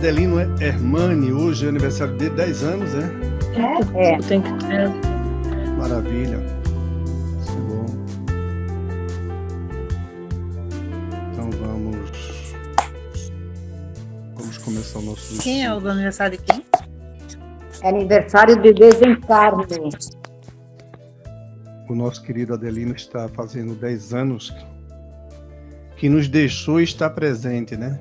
Adel, Adelino Hermani, hoje é aniversário de 10 anos, é? É. é. Tem que ter. Maravilha. Isso é bom. Então vamos. Vamos começar o nosso. Quem é o aniversário de quem? É aniversário de desencarne. O nosso querido Adelino está fazendo 10 anos que nos deixou e está presente, né?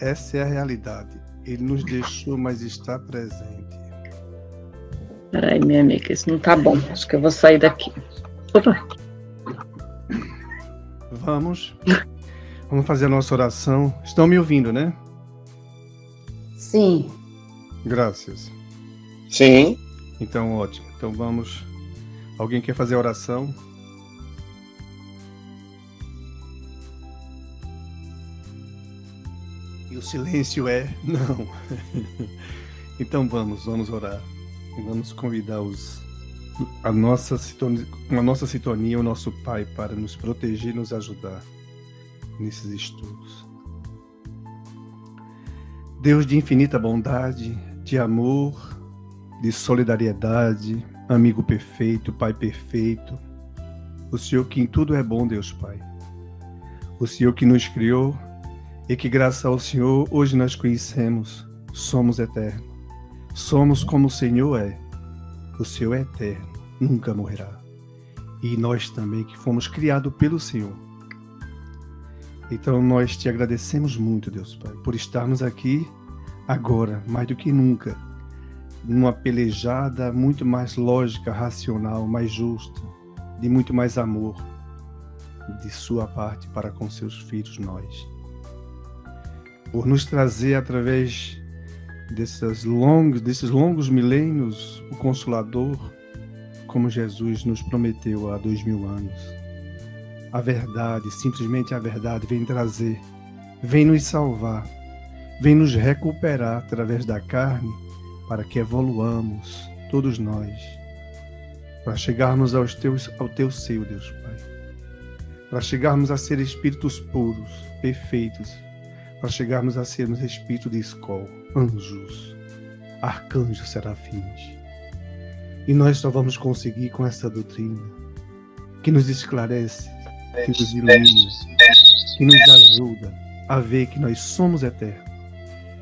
Essa é a realidade. Ele nos deixou, mas está presente. Peraí, minha amiga, isso não tá bom. Acho que eu vou sair daqui. Opa. Vamos. Vamos fazer a nossa oração. Estão me ouvindo, né? Sim. Graças. Sim. Então, ótimo. Então vamos. Alguém quer fazer a oração? O silêncio é não. então vamos, vamos orar. E vamos convidar os, a, nossa sintonia, a nossa sintonia, o nosso Pai, para nos proteger nos ajudar nesses estudos. Deus de infinita bondade, de amor, de solidariedade, amigo perfeito, Pai perfeito, o Senhor que em tudo é bom, Deus Pai. O Senhor que nos criou e que, graças ao Senhor, hoje nós conhecemos, somos eternos. Somos como o Senhor é. O Senhor é eterno, nunca morrerá. E nós também, que fomos criados pelo Senhor. Então nós te agradecemos muito, Deus Pai, por estarmos aqui agora, mais do que nunca, numa pelejada muito mais lógica, racional, mais justa, de muito mais amor de sua parte para com seus filhos, nós por nos trazer através desses longos, desses longos milênios o Consolador, como Jesus nos prometeu há dois mil anos. A verdade, simplesmente a verdade, vem trazer, vem nos salvar, vem nos recuperar através da carne para que evoluamos, todos nós, para chegarmos aos teus, ao teu seio, Deus Pai, para chegarmos a ser espíritos puros, perfeitos, para chegarmos a sermos espírito de escola, anjos, arcanjos, serafins. E nós só vamos conseguir com essa doutrina que nos esclarece, que nos ilumina, que nos ajuda a ver que nós somos eternos,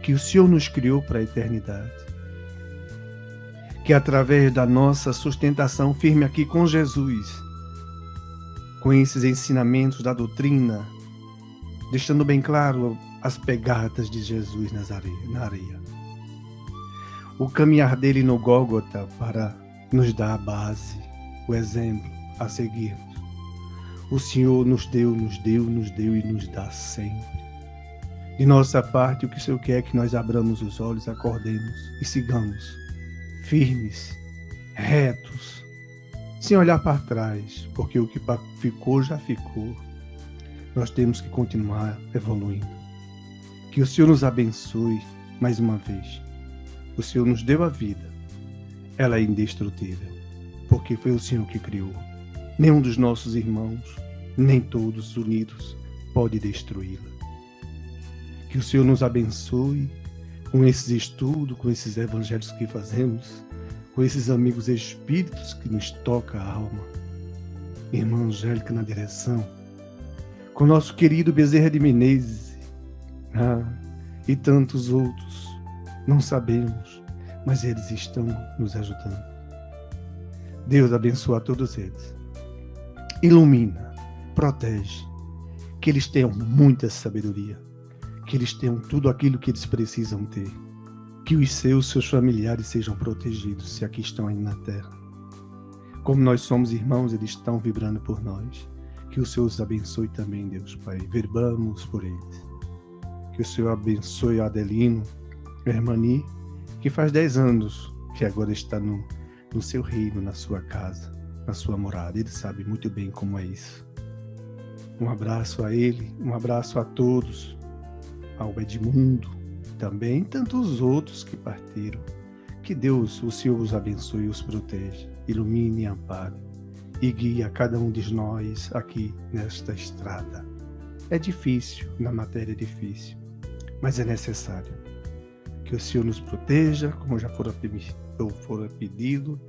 que o Senhor nos criou para a eternidade. Que através da nossa sustentação firme aqui com Jesus, com esses ensinamentos da doutrina, deixando bem claro as pegadas de Jesus nas areia, na areia. O caminhar dele no Gólgota para nos dar a base, o exemplo a seguirmos. O Senhor nos deu, nos deu, nos deu e nos dá sempre. De nossa parte, o que o Senhor quer é que nós abramos os olhos, acordemos e sigamos, firmes, retos, sem olhar para trás, porque o que ficou já ficou. Nós temos que continuar evoluindo. Que o Senhor nos abençoe mais uma vez. O Senhor nos deu a vida. Ela é indestrutível, porque foi o Senhor que criou. Nenhum dos nossos irmãos, nem todos unidos, pode destruí-la. Que o Senhor nos abençoe com esses estudos, com esses evangelhos que fazemos, com esses amigos espíritos que nos toca a alma. Irmã Angélica na direção, com nosso querido Bezerra de Menezes, ah, e tantos outros. Não sabemos, mas eles estão nos ajudando. Deus abençoa todos eles. Ilumina, protege, que eles tenham muita sabedoria, que eles tenham tudo aquilo que eles precisam ter, que os seus, seus familiares sejam protegidos se aqui estão ainda na terra. Como nós somos irmãos, eles estão vibrando por nós. Que o Senhor os abençoe também, Deus Pai. Verbamos por eles. Que o Senhor abençoe Adelino, Hermani, que faz 10 anos que agora está no, no seu reino, na sua casa, na sua morada. Ele sabe muito bem como é isso. Um abraço a ele, um abraço a todos, ao Edmundo também, tantos outros que partiram. Que Deus, o Senhor, os abençoe e os proteja, ilumine e ampare e guie a cada um de nós aqui nesta estrada É difícil, na matéria é difícil, mas é necessário. Que o Senhor nos proteja, como já fora, fora pedido,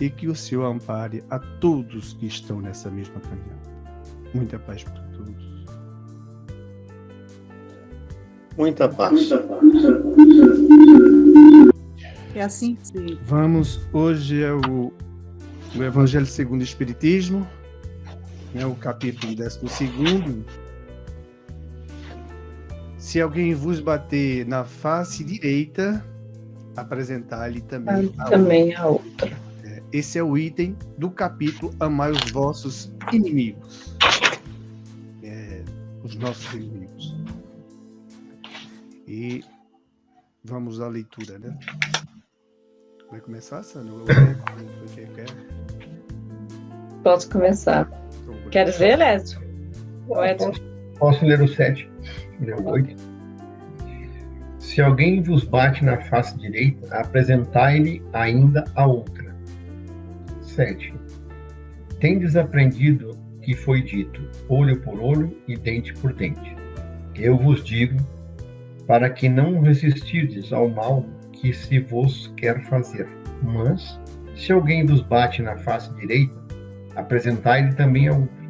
e que o Senhor ampare a todos que estão nessa mesma caminhada. Muita paz para todos. Muita paz. É assim que se... Vamos, hoje é o, o Evangelho segundo o Espiritismo, é o capítulo 12. Se alguém vos bater na face direita, apresentar-lhe também, a, também a outra. É, esse é o item do capítulo Amai os vossos inimigos. É, os nossos inimigos. E vamos à leitura, né? Vai começar, Sandra? Posso começar. Então, Quer ver, Lécio? Posso, posso ler o 7, ler o 8. Se alguém vos bate na face direita, apresentai-lhe ainda a outra. 7. Tendes aprendido que foi dito, olho por olho e dente por dente. Eu vos digo, para que não resistirdes ao mal que se vos quer fazer. Mas, se alguém vos bate na face direita, apresentai-lhe também a outra.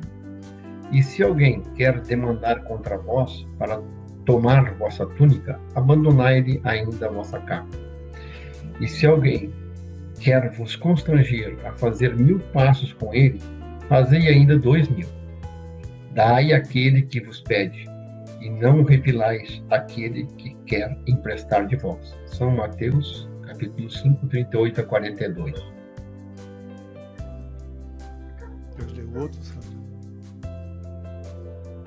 E se alguém quer demandar contra vós para tomar vossa túnica, abandonai-lhe ainda a vossa capa. E se alguém quer vos constranger a fazer mil passos com ele, fazei ainda dois mil. Dai aquele que vos pede, e não repilais aquele que quer emprestar de vós. São Mateus, capítulo 5, 38 a 42. Deus deu.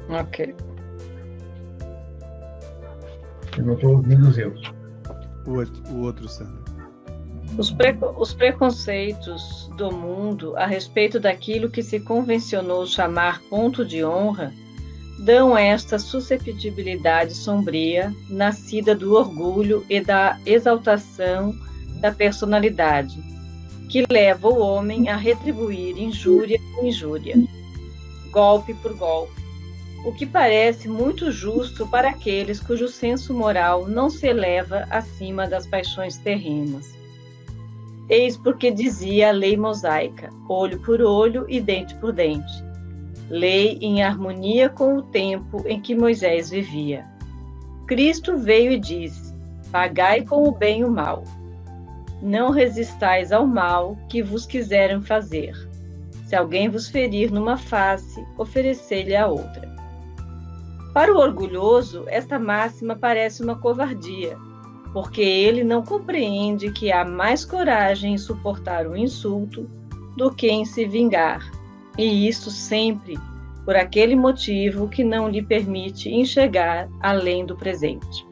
Ok. Eu não estou ouvindo os erros. O outro, o outro Sandra. Os, pre os preconceitos do mundo a respeito daquilo que se convencionou chamar ponto de honra dão esta susceptibilidade sombria, nascida do orgulho e da exaltação da personalidade, que leva o homem a retribuir injúria por injúria, golpe por golpe, o que parece muito justo para aqueles cujo senso moral não se eleva acima das paixões terrenas. Eis porque dizia a lei mosaica: olho por olho e dente por dente lei em harmonia com o tempo em que Moisés vivia. Cristo veio e disse: Pagai com o bem o mal. Não resistais ao mal que vos quiserem fazer. Se alguém vos ferir numa face, oferecei-lhe a outra. Para o orgulhoso, esta máxima parece uma covardia, porque ele não compreende que há mais coragem em suportar o insulto do que em se vingar e isso sempre por aquele motivo que não lhe permite enxergar além do presente.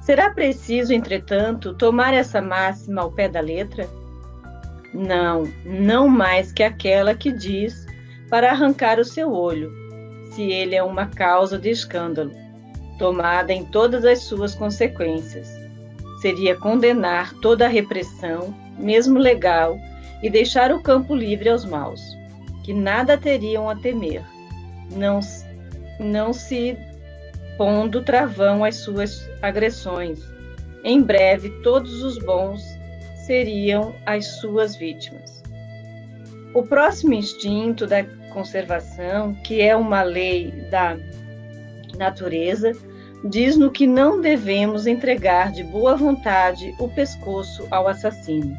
Será preciso, entretanto, tomar essa máxima ao pé da letra? Não, não mais que aquela que diz para arrancar o seu olho, se ele é uma causa de escândalo, tomada em todas as suas consequências. Seria condenar toda a repressão, mesmo legal, e deixar o campo livre aos maus, que nada teriam a temer, não, não se pondo travão às suas agressões. Em breve, todos os bons seriam as suas vítimas. O próximo instinto da conservação, que é uma lei da natureza, diz-no que não devemos entregar de boa vontade o pescoço ao assassino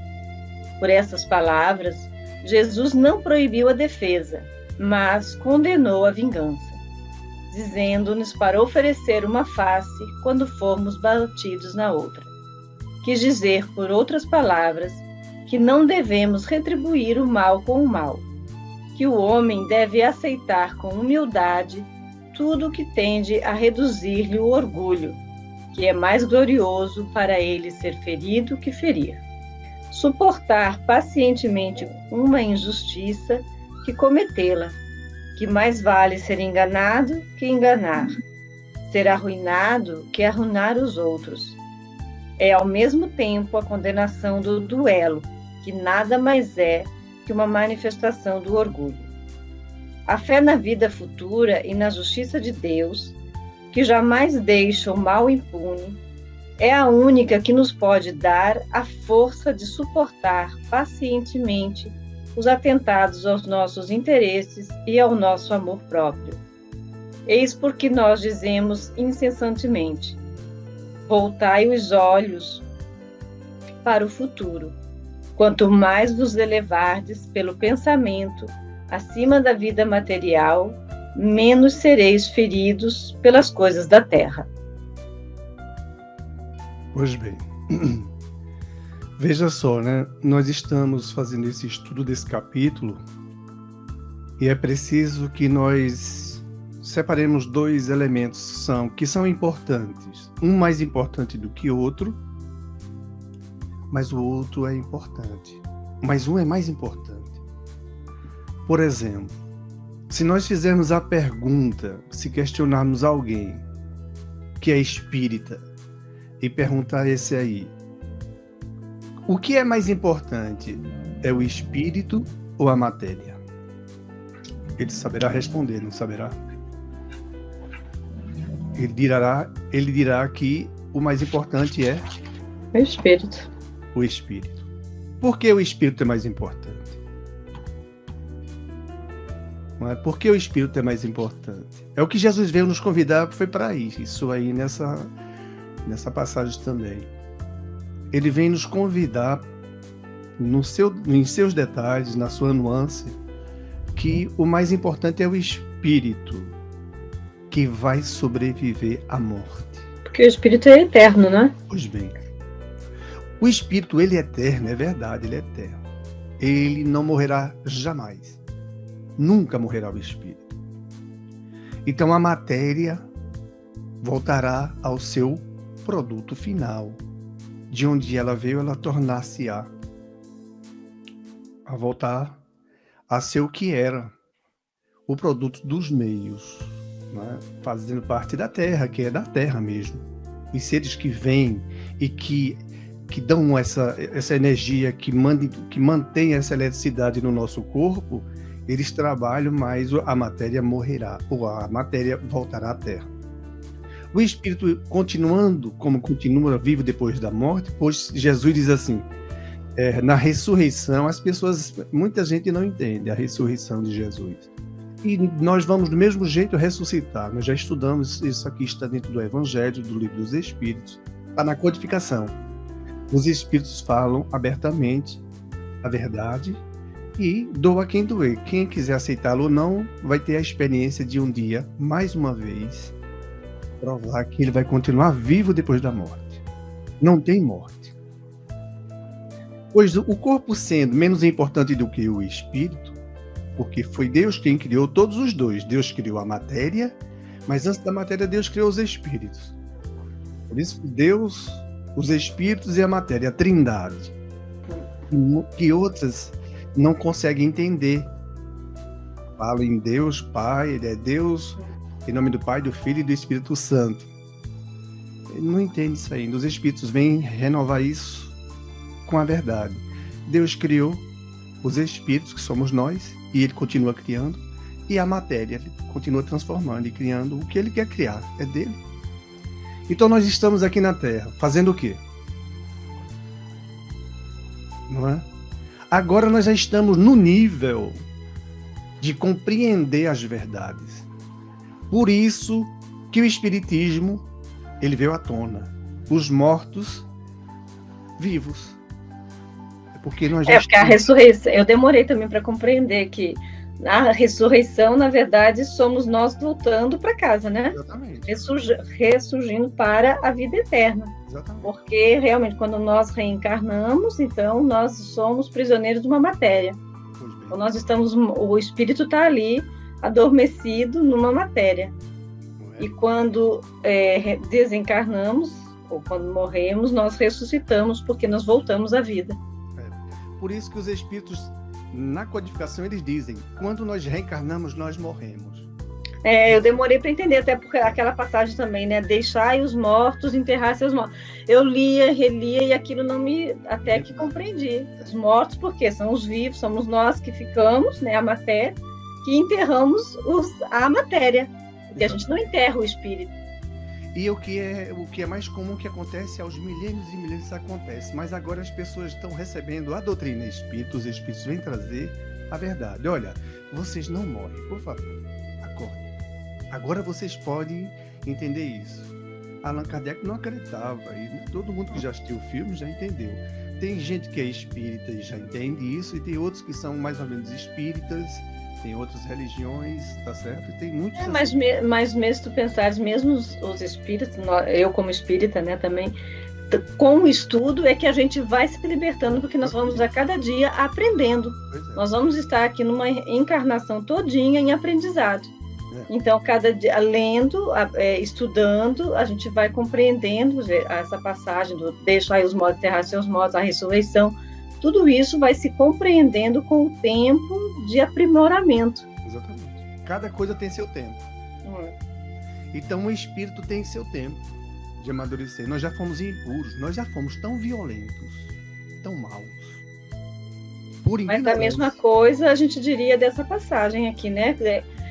por essas palavras, Jesus não proibiu a defesa, mas condenou a vingança, dizendo-nos para oferecer uma face quando formos batidos na outra. Quis dizer, por outras palavras, que não devemos retribuir o mal com o mal, que o homem deve aceitar com humildade tudo que tende a reduzir-lhe o orgulho, que é mais glorioso para ele ser ferido que ferir suportar pacientemente uma injustiça que cometê-la, que mais vale ser enganado que enganar, ser arruinado que arruinar os outros. É ao mesmo tempo a condenação do duelo, que nada mais é que uma manifestação do orgulho. A fé na vida futura e na justiça de Deus, que jamais deixa o mal impune, é a única que nos pode dar a força de suportar pacientemente os atentados aos nossos interesses e ao nosso amor próprio. Eis porque nós dizemos incessantemente: voltai os olhos para o futuro. Quanto mais vos elevardes pelo pensamento acima da vida material, menos sereis feridos pelas coisas da terra. Pois bem, veja só, né? Nós estamos fazendo esse estudo desse capítulo e é preciso que nós separemos dois elementos são, que são importantes. Um mais importante do que o outro, mas o outro é importante. Mas um é mais importante. Por exemplo, se nós fizermos a pergunta, se questionarmos alguém que é espírita e perguntar esse aí, o que é mais importante? É o espírito ou a matéria? Ele saberá responder, não saberá? Ele dirá, ele dirá que o mais importante é o espírito. O espírito. Por que o espírito é mais importante? Não é? Por que o espírito é mais importante? É o que Jesus veio nos convidar, foi para isso, isso aí nessa nessa passagem também. Ele vem nos convidar, no seu, em seus detalhes, na sua nuance, que o mais importante é o espírito que vai sobreviver à morte. Porque o espírito é eterno, né? Pois bem. O espírito, ele é eterno, é verdade, ele é eterno. Ele não morrerá jamais. Nunca morrerá o espírito. Então a matéria voltará ao seu produto final. De onde ela veio, ela tornar-se-á a voltar a ser o que era, o produto dos meios, né? fazendo parte da terra, que é da terra mesmo. Os seres que vêm e que, que dão essa, essa energia, que, mande, que mantém essa eletricidade no nosso corpo, eles trabalham, mas a matéria morrerá, ou a matéria voltará à terra. O espírito continuando como continua vivo depois da morte, pois Jesus diz assim: é, na ressurreição, as pessoas, muita gente não entende a ressurreição de Jesus. E nós vamos do mesmo jeito ressuscitar. Nós já estudamos isso aqui, está dentro do Evangelho, do livro dos Espíritos, está na codificação. Os Espíritos falam abertamente a verdade e doa quem doer. Quem quiser aceitá-lo ou não, vai ter a experiência de um dia, mais uma vez, provar que ele vai continuar vivo depois da morte. Não tem morte. Pois o corpo sendo menos importante do que o espírito, porque foi Deus quem criou todos os dois. Deus criou a matéria, mas antes da matéria Deus criou os espíritos. Por isso Deus, os espíritos e a matéria, a trindade, que outras não conseguem entender. Falam em Deus Pai, ele é Deus em nome do Pai, do Filho e do Espírito Santo. Ele não entende isso ainda. Os Espíritos vêm renovar isso com a verdade. Deus criou os Espíritos, que somos nós, e Ele continua criando, e a matéria Ele continua transformando e criando o que Ele quer criar. É dele. Então nós estamos aqui na Terra, fazendo o quê? Não é? Agora nós já estamos no nível de compreender as verdades. Por isso que o espiritismo ele veio à tona. Os mortos vivos. É porque nós É porque a ressurreição, eu demorei também para compreender que a ressurreição, na verdade, somos nós voltando para casa, né? Exatamente. Ressurg, ressurgindo para a vida eterna. Exatamente. Porque realmente, quando nós reencarnamos, então nós somos prisioneiros de uma matéria. Então, nós estamos, o espírito está ali adormecido numa matéria. É? E quando é, desencarnamos, ou quando morremos, nós ressuscitamos porque nós voltamos à vida. É. Por isso que os espíritos, na codificação, eles dizem: quando nós reencarnamos, nós morremos. É, eu demorei para entender, até porque aquela passagem também, né? Deixai os mortos enterrar seus mortos. Eu lia, relia e aquilo não me. Até que compreendi. Os mortos, porque são os vivos, somos nós que ficamos, né? A matéria que enterramos os, a matéria, porque a gente não enterra o espírito. E o que é o que é mais comum que acontece aos milênios e milênios acontece, mas agora as pessoas estão recebendo a doutrina espírita, os espíritos vêm trazer a verdade. Olha, vocês não morrem, por favor, acordem. Agora vocês podem entender isso. Allan Kardec não acreditava, e todo mundo que já assistiu o filme já entendeu. Tem gente que é espírita e já entende isso, e tem outros que são mais ou menos espíritas, tem outras religiões, tá certo? E tem muitos. É, mas, me, mas mesmo tu pensares, mesmo os, os espíritas, eu como espírita, né, também, com o estudo é que a gente vai se libertando, porque nós vamos a cada dia aprendendo. É. Nós vamos estar aqui numa encarnação todinha em aprendizado. É. Então, cada dia, lendo, é, estudando, a gente vai compreendendo essa passagem do deixar os modos terrar seus modos, a ressurreição. Tudo isso vai se compreendendo com o tempo de aprimoramento. Exatamente. Cada coisa tem seu tempo. É. Então, o espírito tem seu tempo de amadurecer. Nós já fomos impuros, nós já fomos tão violentos, tão maus. Por Mas a mesma coisa a gente diria dessa passagem aqui, né?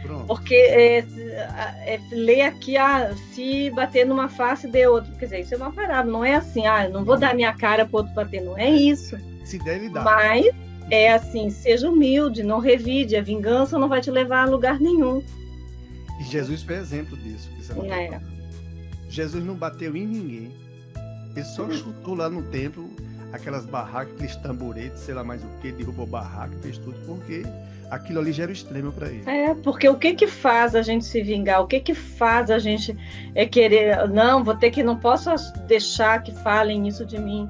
Pronto. Porque é, é, ler aqui, ah, se bater numa face de outro, quer dizer, isso é uma parábola, não é assim, ah, não vou dar minha cara para outro bater, não é isso. Se der, ele dá. Mas é assim, seja humilde, não revide, a vingança não vai te levar a lugar nenhum. E Jesus foi exemplo disso. Que você é. Jesus não bateu em ninguém. Ele só chutou lá no templo aquelas barracas, aqueles tamboretes, sei lá mais o que, derrubou barraca, fez tudo, porque aquilo ali já era o extremo para ele. É, porque o que que faz a gente se vingar? O que que faz a gente é querer, não, vou ter que, não posso deixar que falem isso de mim.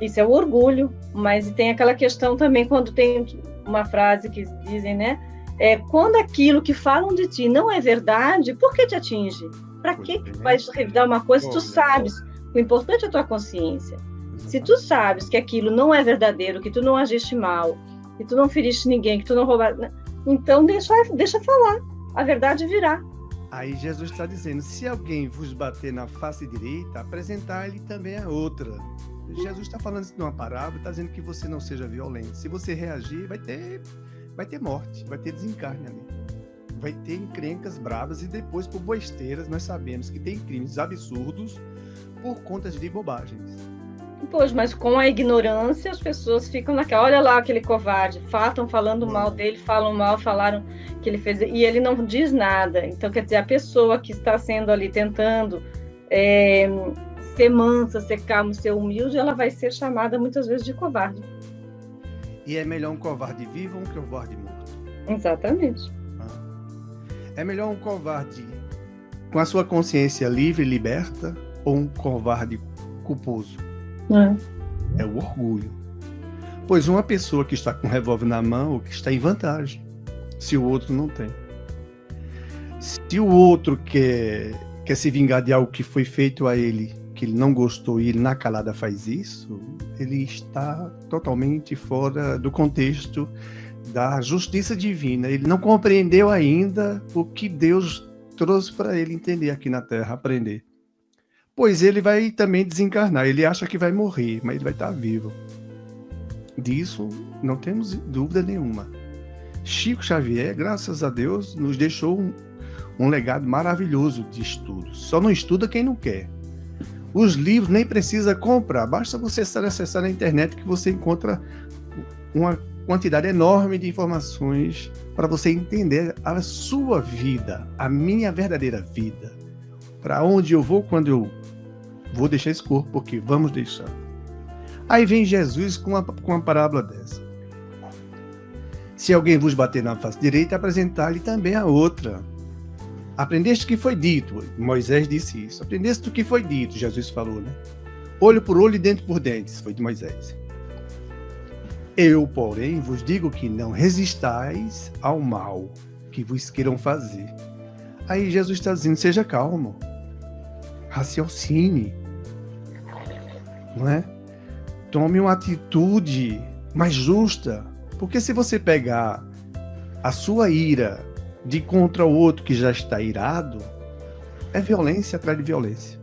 Isso é o orgulho, mas tem aquela questão também quando tem uma frase que dizem, né? É, quando aquilo que falam de ti não é verdade, por que te atinge? Para que vai revidar uma coisa se tu sabes? O importante é a tua consciência. Se tu sabes que aquilo não é verdadeiro, que tu não agiste mal, que tu não feriste ninguém, que tu não roubaste, né? então deixa, deixa falar. A verdade virá. Aí Jesus está dizendo: se alguém vos bater na face direita, apresentar-lhe também a outra. Jesus está falando isso numa parábola, está dizendo que você não seja violento. Se você reagir, vai ter, vai ter morte, vai ter desencarne ali vai ter encrencas bravas e depois por besteiras nós sabemos que tem crimes absurdos por conta de bobagens. Pois, mas com a ignorância as pessoas ficam naquela, olha lá aquele covarde, fatam falando mal dele, falam mal, falaram que ele fez, e ele não diz nada. Então, quer dizer, a pessoa que está sendo ali tentando é, ser mansa, ser calmo, ser humilde, ela vai ser chamada muitas vezes de covarde. E é melhor um covarde vivo ou um covarde morto? Exatamente. É melhor um covarde com a sua consciência livre e liberta ou um covarde culposo? É. é o orgulho. Pois uma pessoa que está com um revólver na mão, que está em vantagem, se o outro não tem. Se o outro quer, quer se vingar de algo que foi feito a ele, que ele não gostou e ele na calada faz isso, ele está totalmente fora do contexto da justiça divina. Ele não compreendeu ainda o que Deus trouxe para ele entender aqui na Terra, aprender. Pois ele vai também desencarnar. Ele acha que vai morrer, mas ele vai estar vivo. Disso não temos dúvida nenhuma. Chico Xavier, graças a Deus, nos deixou um, um legado maravilhoso de estudos. Só não estuda quem não quer. Os livros nem precisa comprar, basta você acessar na internet que você encontra uma quantidade enorme de informações para você entender a sua vida, a minha verdadeira vida. Para onde eu vou quando eu vou deixar esse corpo, porque vamos deixar. Aí vem Jesus com uma, com uma parábola dessa. Se alguém vos bater na face direita, apresentar-lhe também a outra. Aprendeste o que foi dito, Moisés disse isso. Aprendeste o que foi dito, Jesus falou, né? Olho por olho e dente por dente, foi de Moisés. Eu, porém, vos digo que não resistais ao mal que vos queiram fazer. Aí Jesus está dizendo: seja calmo, raciocine, é? Tome uma atitude mais justa, porque se você pegar a sua ira de contra o outro que já está irado, é violência atrás de violência.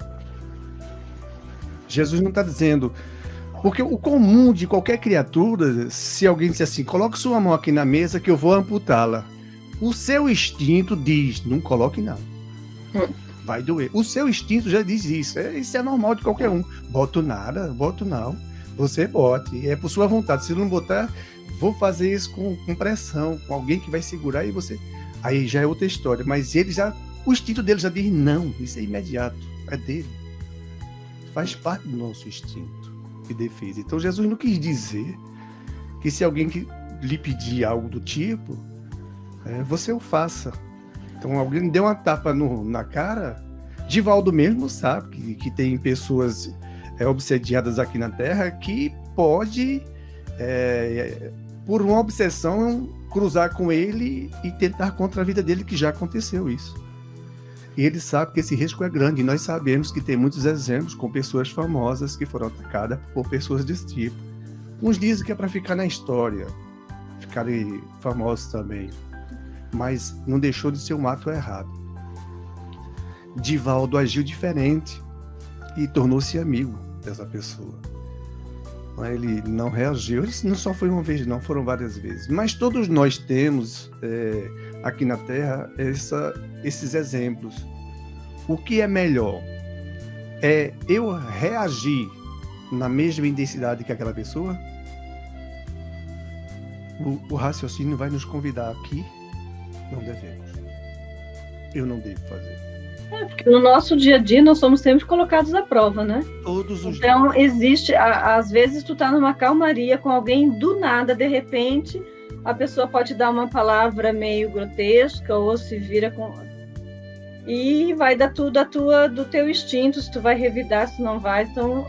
Jesus não está dizendo porque o comum de qualquer criatura, se alguém disser assim, coloque sua mão aqui na mesa que eu vou amputá-la. O seu instinto diz, não coloque não. Hum. Vai doer. O seu instinto já diz isso. É, isso é normal de qualquer um. Boto nada, boto não. Você bote. É por sua vontade. Se não botar, vou fazer isso com, com pressão, com alguém que vai segurar e você. Aí já é outra história. Mas ele já. O instinto dele já diz não. Isso é imediato. É dele. Faz parte do nosso instinto de defesa. Então Jesus não quis dizer que se alguém que lhe pedir algo do tipo, é, você o faça. Então alguém deu uma tapa no, na cara, Divaldo mesmo sabe que, que tem pessoas é, obsediadas aqui na Terra que pode, é, por uma obsessão, cruzar com ele e tentar contra a vida dele, que já aconteceu isso. E ele sabe que esse risco é grande, e nós sabemos que tem muitos exemplos com pessoas famosas que foram atacadas por pessoas desse tipo. Uns dizem que é para ficar na história, ficarem famosos também. Mas não deixou de ser um ato errado. Divaldo agiu diferente e tornou-se amigo dessa pessoa. Ele não reagiu, ele não só foi uma vez, não, foram várias vezes. Mas todos nós temos é, aqui na Terra essa, esses exemplos. O que é melhor? É eu reagir na mesma intensidade que aquela pessoa? O, o raciocínio vai nos convidar aqui? Não devemos. Eu não devo fazer. É, porque no nosso dia a dia nós somos sempre colocados à prova, né? Todos os Então, dias. existe, a, às vezes tu tá numa calmaria com alguém do nada, de repente, a pessoa pode dar uma palavra meio grotesca ou se vira com e vai dar tudo a tua do teu instinto, se tu vai revidar, se não vai, então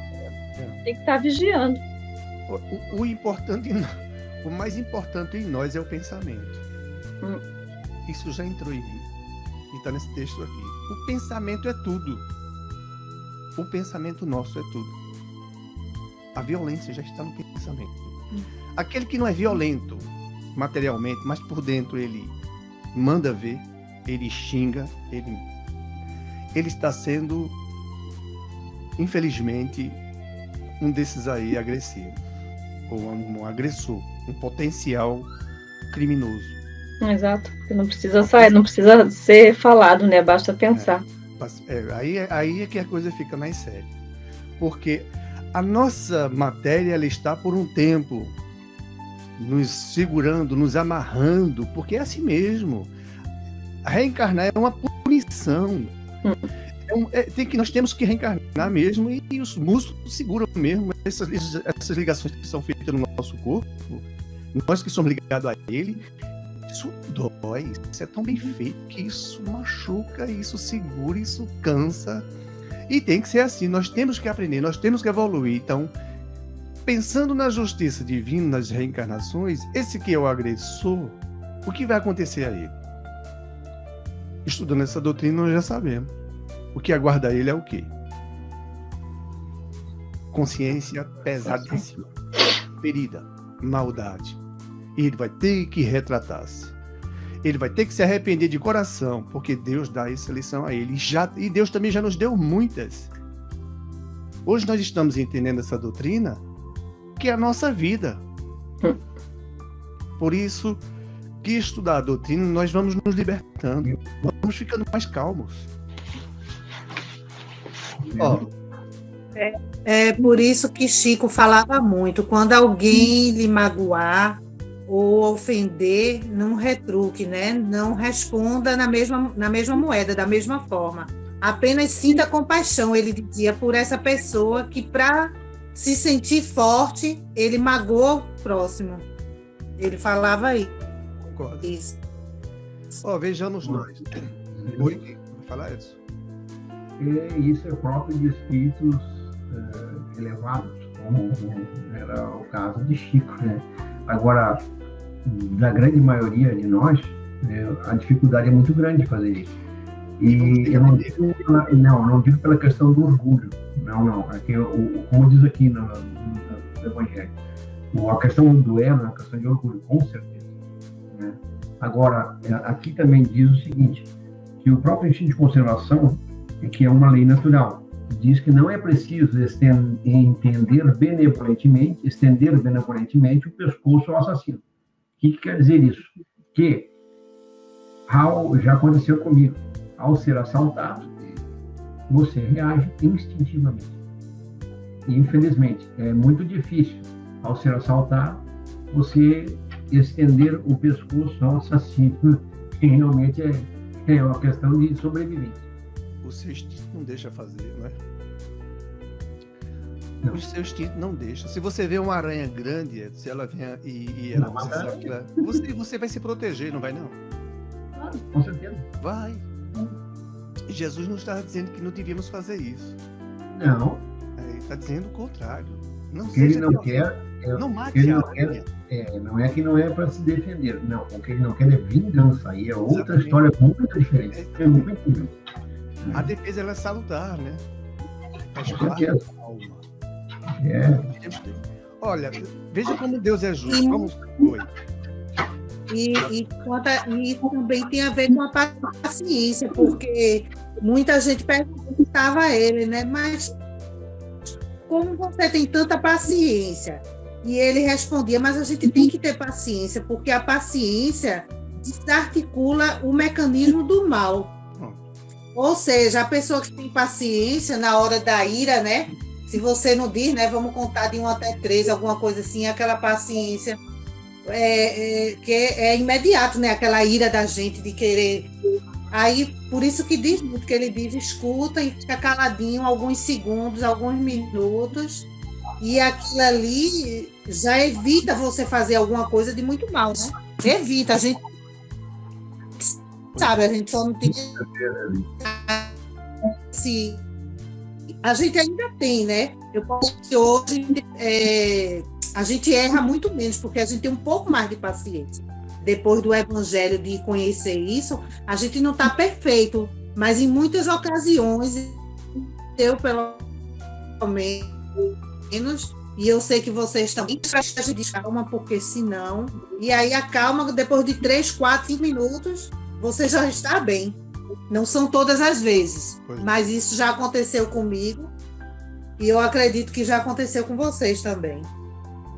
é. tem que estar tá vigiando. O, o importante o mais importante em nós é o pensamento. Hum. Isso já entrou em mim. E está nesse texto aqui. O pensamento é tudo. O pensamento nosso é tudo. A violência já está no pensamento. Hum. Aquele que não é violento materialmente, mas por dentro ele manda ver, ele xinga, ele, ele está sendo, infelizmente, um desses aí agressivos, ou um, um agressor um potencial criminoso. Exato, não precisa sair, não precisa ser falado, né? Basta pensar. É, é, aí, aí é que a coisa fica mais séria. Porque a nossa matéria ela está por um tempo nos segurando, nos amarrando, porque é assim mesmo. Reencarnar é uma punição. Hum. É um, é, tem que, nós temos que reencarnar mesmo e, e os músculos seguram mesmo essas, essas ligações que são feitas no nosso corpo nós que somos ligados a ele, isso dói, isso é tão bem feito que isso machuca, isso segura, isso cansa. E tem que ser assim, nós temos que aprender, nós temos que evoluir. Então, pensando na justiça divina, nas reencarnações, esse que é o agressor, o que vai acontecer a ele? Estudando essa doutrina, nós já sabemos. O que aguarda ele é o quê? Consciência pesadíssima, ferida, maldade ele vai ter que retratar-se. Ele vai ter que se arrepender de coração, porque Deus dá essa lição a ele. E, já, e Deus também já nos deu muitas. Hoje nós estamos entendendo essa doutrina, que é a nossa vida. Por isso que estudar a doutrina, nós vamos nos libertando, vamos ficando mais calmos. Ó, é, é por isso que Chico falava muito: quando alguém lhe magoar, ou ofender, não retruque, né? Não responda na mesma, na mesma moeda, da mesma forma. Apenas sinta compaixão, ele dizia, por essa pessoa que, para se sentir forte, ele magoou o próximo. Ele falava aí. Concordo. Isso. Oh, vejamos nós. Oi, vai falar isso? E isso é próprio de espíritos uh, elevados, como era o caso de Chico, né? Agora, da grande maioria de nós, né, a dificuldade é muito grande de fazer isso. E eu não digo, pela, não, não digo pela questão do orgulho, não, não. Aqui, o, como diz aqui no, no, no Evangelho, a questão do ego é uma questão de orgulho, com certeza. Né? Agora, é, aqui também diz o seguinte, que o próprio instinto de conservação, é que é uma lei natural, diz que não é preciso estender benevolentemente, estender benevolentemente o pescoço ao assassino que, que quer dizer isso? Que ao, já aconteceu comigo. Ao ser assaltado, você reage instintivamente. E, infelizmente, é muito difícil, ao ser assaltado, você estender o pescoço ao assassino, que realmente é, é uma questão de sobrevivência. O não deixa fazer, é? Não. O seu instinto não deixa. Se você vê uma aranha grande, se ela vem e, e ela, você sabe que ela, você, você vai se proteger, não vai não? Claro, com certeza. Vai. Jesus não está dizendo que não devíamos fazer isso. Não. É, está dizendo o contrário. Não o que ele não quer. É, não mate ele não, quer, é, não é que não é para se defender. Não, o que ele não quer é vingança. Aí é outra Exatamente. história muito diferente. É, muito A defesa ela é salutar, né? Faz parte. É. Olha, veja como Deus é justo. Vamos. E, e, conta, e também tem a ver com a paciência, porque muita gente perguntava a ele, né? Mas como você tem tanta paciência? E ele respondia, mas a gente tem que ter paciência, porque a paciência desarticula o mecanismo do mal. Ou seja, a pessoa que tem paciência na hora da ira, né? Se você não diz, né? Vamos contar de um até três, alguma coisa assim, aquela paciência é, é, que é, imediato, né? Aquela ira da gente de querer. Aí, por isso que diz muito, que ele diz, escuta e fica caladinho alguns segundos, alguns minutos, e aquilo ali já evita você fazer alguma coisa de muito mal, né? Evita, a gente sabe, a gente só não tem. Se a gente ainda tem, né? Eu posso que hoje é, a gente erra muito menos, porque a gente tem um pouco mais de paciência. Depois do evangelho de conhecer isso, a gente não está perfeito, mas em muitas ocasiões, eu pelo menos, e eu sei que vocês também precisam de calma, porque senão. E aí a calma, depois de três, quatro, cinco minutos, você já está bem. Não são todas as vezes, pois. É. mas isso já aconteceu comigo. E eu acredito que já aconteceu com vocês também.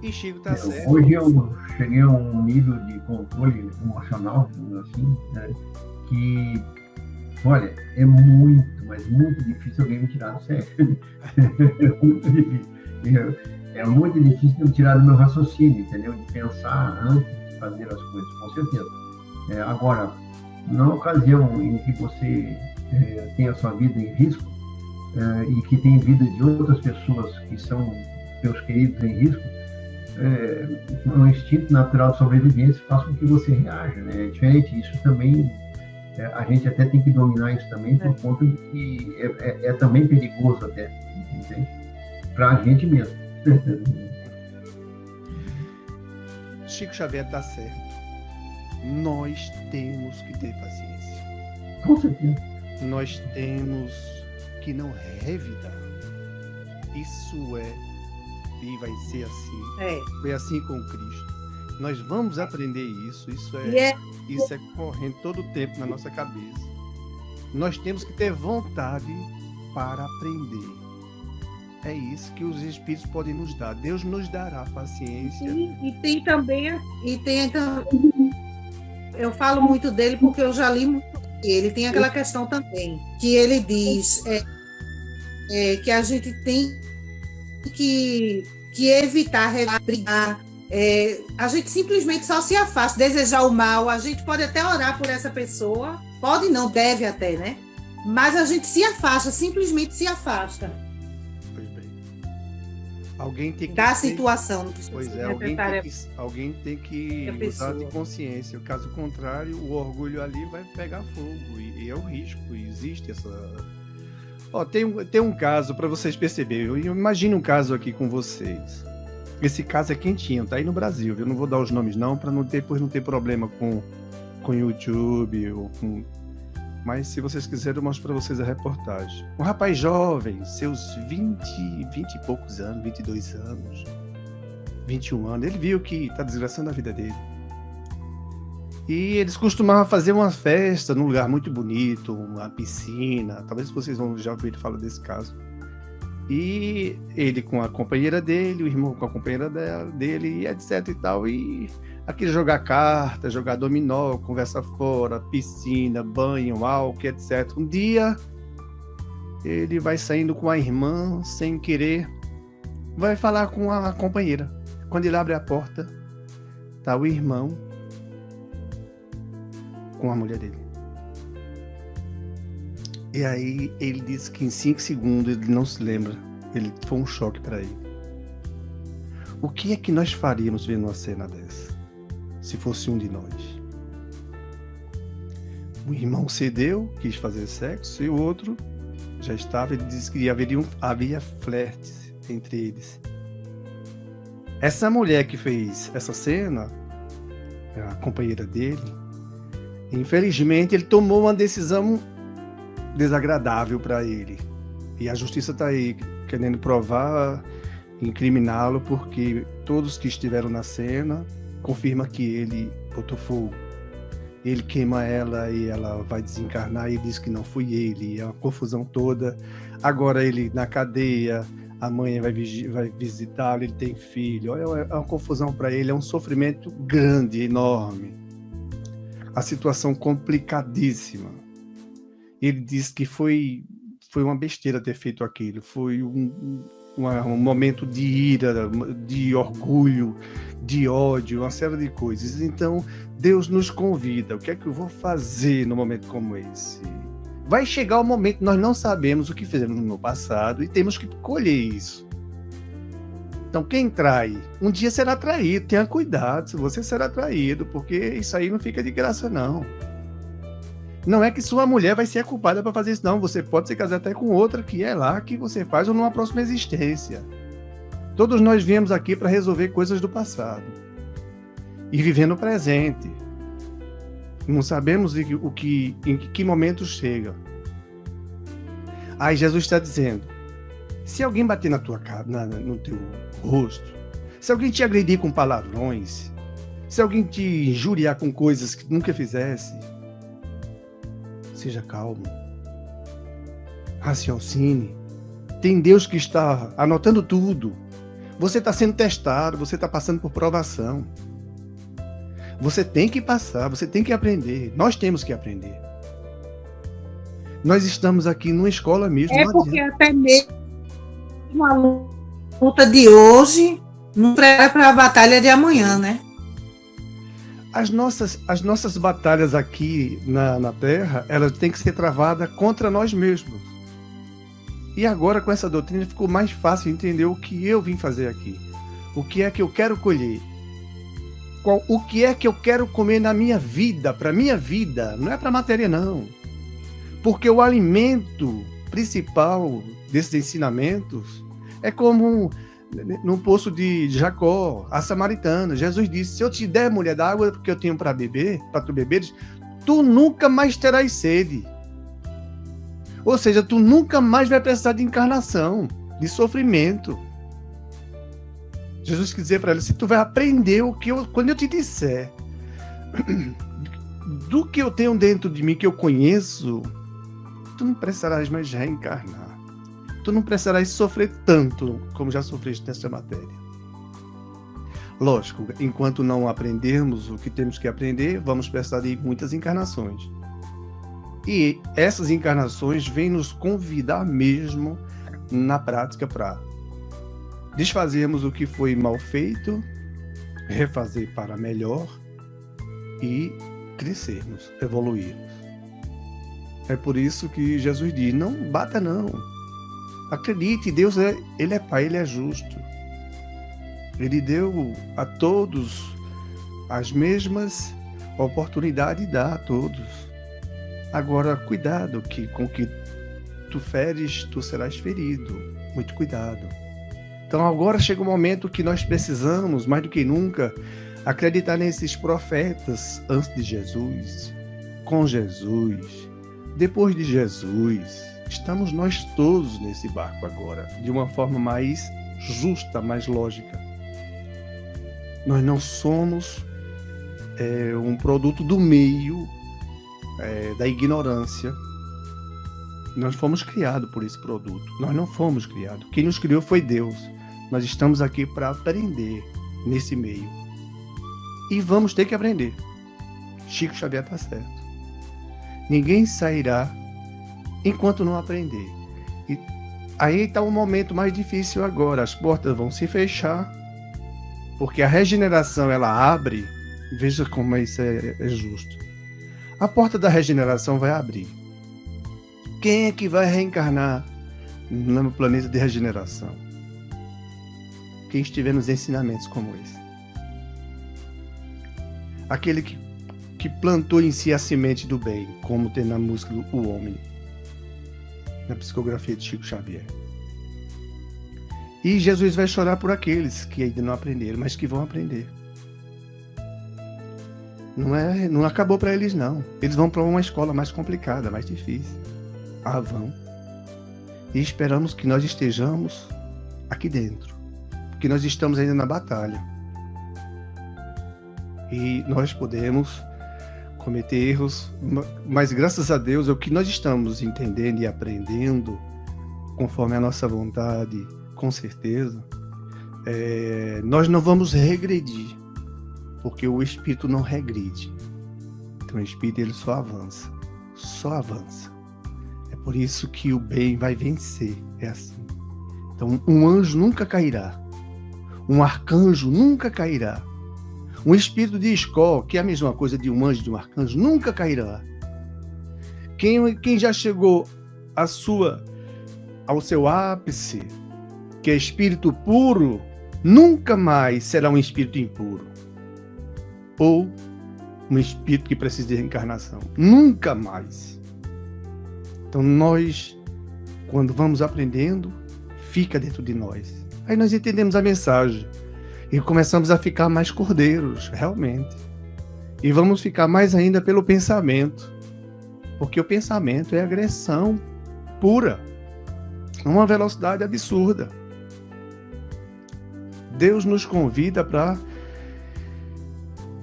E Chico tá certo. Hoje eu cheguei a um nível de controle emocional, assim, né, que, olha, é muito, mas muito difícil alguém me tirar do sério. é muito difícil. É muito difícil me tirar do meu raciocínio, entendeu? De pensar antes de fazer as coisas, com certeza. É, agora, na ocasião em que você é, tem a sua vida em risco é, e que tem vida de outras pessoas que são seus queridos em risco, é, um instinto natural de sobrevivência faz com que você reaja, né? É diferente, isso também, é, a gente até tem que dominar isso também por é. conta de que é, é, é também perigoso até, entende? Para a gente mesmo. Chico Xavier está certo. Nós temos que ter paciência. Com certeza. Nós temos que não revidar. Isso é e vai ser assim. É. Foi assim com Cristo. Nós vamos aprender isso. Isso é, é... isso é correndo todo o tempo na nossa cabeça. Nós temos que ter vontade para aprender. É isso que os Espíritos podem nos dar. Deus nos dará paciência. E, e tem também, e tem eu falo muito dele porque eu já li muito. Ele tem aquela questão também que ele diz é, é, que a gente tem que, que evitar brigar. É, a gente simplesmente só se afasta, desejar o mal. A gente pode até orar por essa pessoa, pode não, deve até, né? Mas a gente se afasta, simplesmente se afasta. Alguém tem que. Da situação. Pois é, alguém tem que, alguém tem que usar de consciência. Caso contrário, o orgulho ali vai pegar fogo. E, e é o risco. Existe essa Ó, tem, tem um caso para vocês perceberem. Imagine um caso aqui com vocês. Esse caso é quentinho, tá aí no Brasil, Eu Não vou dar os nomes não, para não ter, depois não ter problema com com YouTube ou com mas se vocês quiserem, eu mostro para vocês a reportagem. Um rapaz jovem, seus 20, 20 e poucos anos, 22 anos, 21 anos, ele viu que tá desgraçando a vida dele. E eles costumavam fazer uma festa num lugar muito bonito, uma piscina. Talvez vocês vão já ouvir falar desse caso. E ele com a companheira dele, o irmão com a companheira dela, dele, etc e tal. E aquele jogar carta, jogar dominó, conversa fora, piscina, banho, álcool, etc. Um dia ele vai saindo com a irmã sem querer, vai falar com a companheira. Quando ele abre a porta, tá o irmão com a mulher dele. E aí ele disse que em cinco segundos ele não se lembra. Ele foi um choque para ele. O que é que nós faríamos vendo uma cena dessa? Se fosse um de nós. O irmão cedeu, quis fazer sexo, e o outro já estava, ele disse que haveria, havia flertes entre eles. Essa mulher que fez essa cena, a companheira dele, infelizmente ele tomou uma decisão desagradável para ele. E a justiça está aí querendo provar, incriminá-lo, porque todos que estiveram na cena confirma que ele botou fogo. Ele queima ela e ela vai desencarnar e diz que não foi ele. É uma confusão toda. Agora ele na cadeia, a mãe vai, vai visitá-lo, ele tem filho. É uma confusão para ele, é um sofrimento grande, enorme. A situação complicadíssima ele disse que foi, foi uma besteira ter feito aquilo, foi um, um, momento de ira, de orgulho, de ódio, uma série de coisas. Então, Deus nos convida. O que é que eu vou fazer no momento como esse? Vai chegar o momento, nós não sabemos o que fizemos no passado e temos que colher isso. Então, quem trai, um dia será traído. Tenha cuidado, você será traído, porque isso aí não fica de graça, não. Não é que sua mulher vai ser a culpada para fazer isso, não. Você pode se casar até com outra que é lá que você faz ou numa próxima existência. Todos nós viemos aqui para resolver coisas do passado e viver no presente. Não sabemos o que, em que momento chega. Aí Jesus está dizendo: se alguém bater na tua cara, na, no teu rosto, se alguém te agredir com palavrões, se alguém te injuriar com coisas que nunca fizesse, Seja calmo. Raciocine. Tem Deus que está anotando tudo. Você está sendo testado, você está passando por provação. Você tem que passar, você tem que aprender. Nós temos que aprender. Nós estamos aqui numa escola mesmo. É porque até mesmo uma luta de hoje não prepara para a batalha de amanhã, né? As nossas, as nossas batalhas aqui na, na Terra, elas têm que ser travadas contra nós mesmos. E agora, com essa doutrina, ficou mais fácil entender o que eu vim fazer aqui. O que é que eu quero colher. Qual, o que é que eu quero comer na minha vida, para minha vida. Não é para matéria, não. Porque o alimento principal desses ensinamentos é como no poço de Jacó, a samaritana. Jesus disse: Se eu te der mulher d'água porque eu tenho para beber, para tu beberes, tu nunca mais terás sede. Ou seja, tu nunca mais vai precisar de encarnação, de sofrimento. Jesus quis dizer para ela: se tu vai aprender o que eu, quando eu te disser do que eu tenho dentro de mim que eu conheço, tu não precisarás mais reencarnar tu não precisarás sofrer tanto como já sofreste nessa matéria. Lógico, enquanto não aprendermos o que temos que aprender, vamos precisar de muitas encarnações. E essas encarnações vêm nos convidar mesmo na prática para desfazermos o que foi mal feito, refazer para melhor e crescermos, evoluirmos. É por isso que Jesus diz: não bata não, Acredite, Deus é, ele é Pai, ele é justo. Ele deu a todos as mesmas oportunidades, dá a todos. Agora, cuidado, que com que tu feres, tu serás ferido. Muito cuidado. Então, agora chega o momento que nós precisamos, mais do que nunca, acreditar nesses profetas antes de Jesus, com Jesus, depois de Jesus estamos nós todos nesse barco agora, de uma forma mais justa, mais lógica. Nós não somos é, um produto do meio é, da ignorância. Nós fomos criados por esse produto. Nós não fomos criados. Quem nos criou foi Deus. Nós estamos aqui para aprender nesse meio. E vamos ter que aprender. Chico Xavier está certo. Ninguém sairá enquanto não aprender. E aí está o momento mais difícil agora. As portas vão se fechar, porque a regeneração ela abre. Veja como isso é, é justo. A porta da regeneração vai abrir. Quem é que vai reencarnar no planeta de regeneração? Quem estiver nos ensinamentos como esse. Aquele que, que plantou em si a semente do bem, como tem na música O Homem, na psicografia de Chico Xavier. E Jesus vai chorar por aqueles que ainda não aprenderam, mas que vão aprender. Não é, não acabou para eles não. Eles vão para uma escola mais complicada, mais difícil. Ah, vão. E esperamos que nós estejamos aqui dentro. Porque nós estamos ainda na batalha. E nós podemos cometer erros, mas graças a Deus é o que nós estamos entendendo e aprendendo, conforme a nossa vontade, com certeza, é, nós não vamos regredir, porque o Espírito não regride. Então o Espírito ele só avança, só avança. Por isso que o bem vai vencer. É assim. Então, um anjo nunca cairá. Um arcanjo nunca cairá. Um espírito de escola, que é a mesma coisa de um anjo, de um arcanjo, nunca cairá. Quem, quem já chegou à sua, ao seu ápice, que é espírito puro, nunca mais será um espírito impuro. Ou um espírito que precisa de reencarnação. Nunca mais. Então nós, quando vamos aprendendo, fica dentro de nós. Aí nós entendemos a mensagem e começamos a ficar mais cordeiros, realmente. E vamos ficar mais ainda pelo pensamento, porque o pensamento é agressão pura, uma velocidade absurda. Deus nos convida para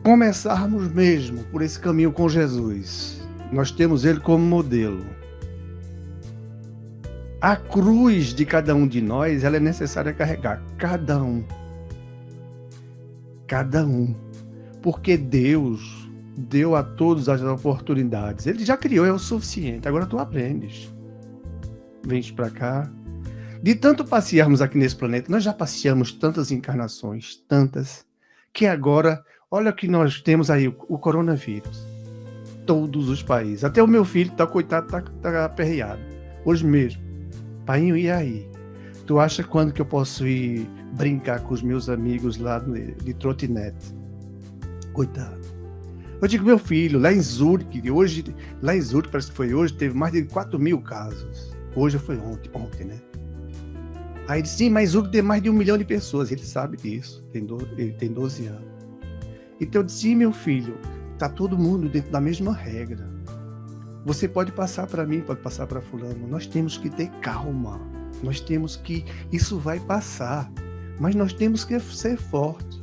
começarmos mesmo por esse caminho com Jesus. Nós temos ele como modelo a cruz de cada um de nós, ela é necessária carregar. Cada um. Cada um. Porque Deus deu a todos as oportunidades. Ele já criou, é o suficiente. Agora tu aprendes. Vens para cá. De tanto passearmos aqui nesse planeta, nós já passeamos tantas encarnações, tantas, que agora, olha que nós temos aí o, o coronavírus. Todos os países. Até o meu filho, tá coitado, tá, tá aperreado. Hoje mesmo Painho, e aí? Tu acha quando que eu posso ir brincar com os meus amigos lá de, trotinete? Coitado. Eu digo, meu filho, lá em Zurich, hoje, lá em Zurich, parece que foi hoje, teve mais de 4 mil casos. Hoje foi ontem, ontem, né? Aí ele disse, sim, mas Zurich tem mais de um milhão de pessoas. Ele sabe disso, tem do, ele tem 12 anos. Então eu disse, sim, meu filho, tá todo mundo dentro da mesma regra. Você pode passar para mim, pode passar para fulano. Nós temos que ter calma. Nós temos que isso vai passar, mas nós temos que ser forte.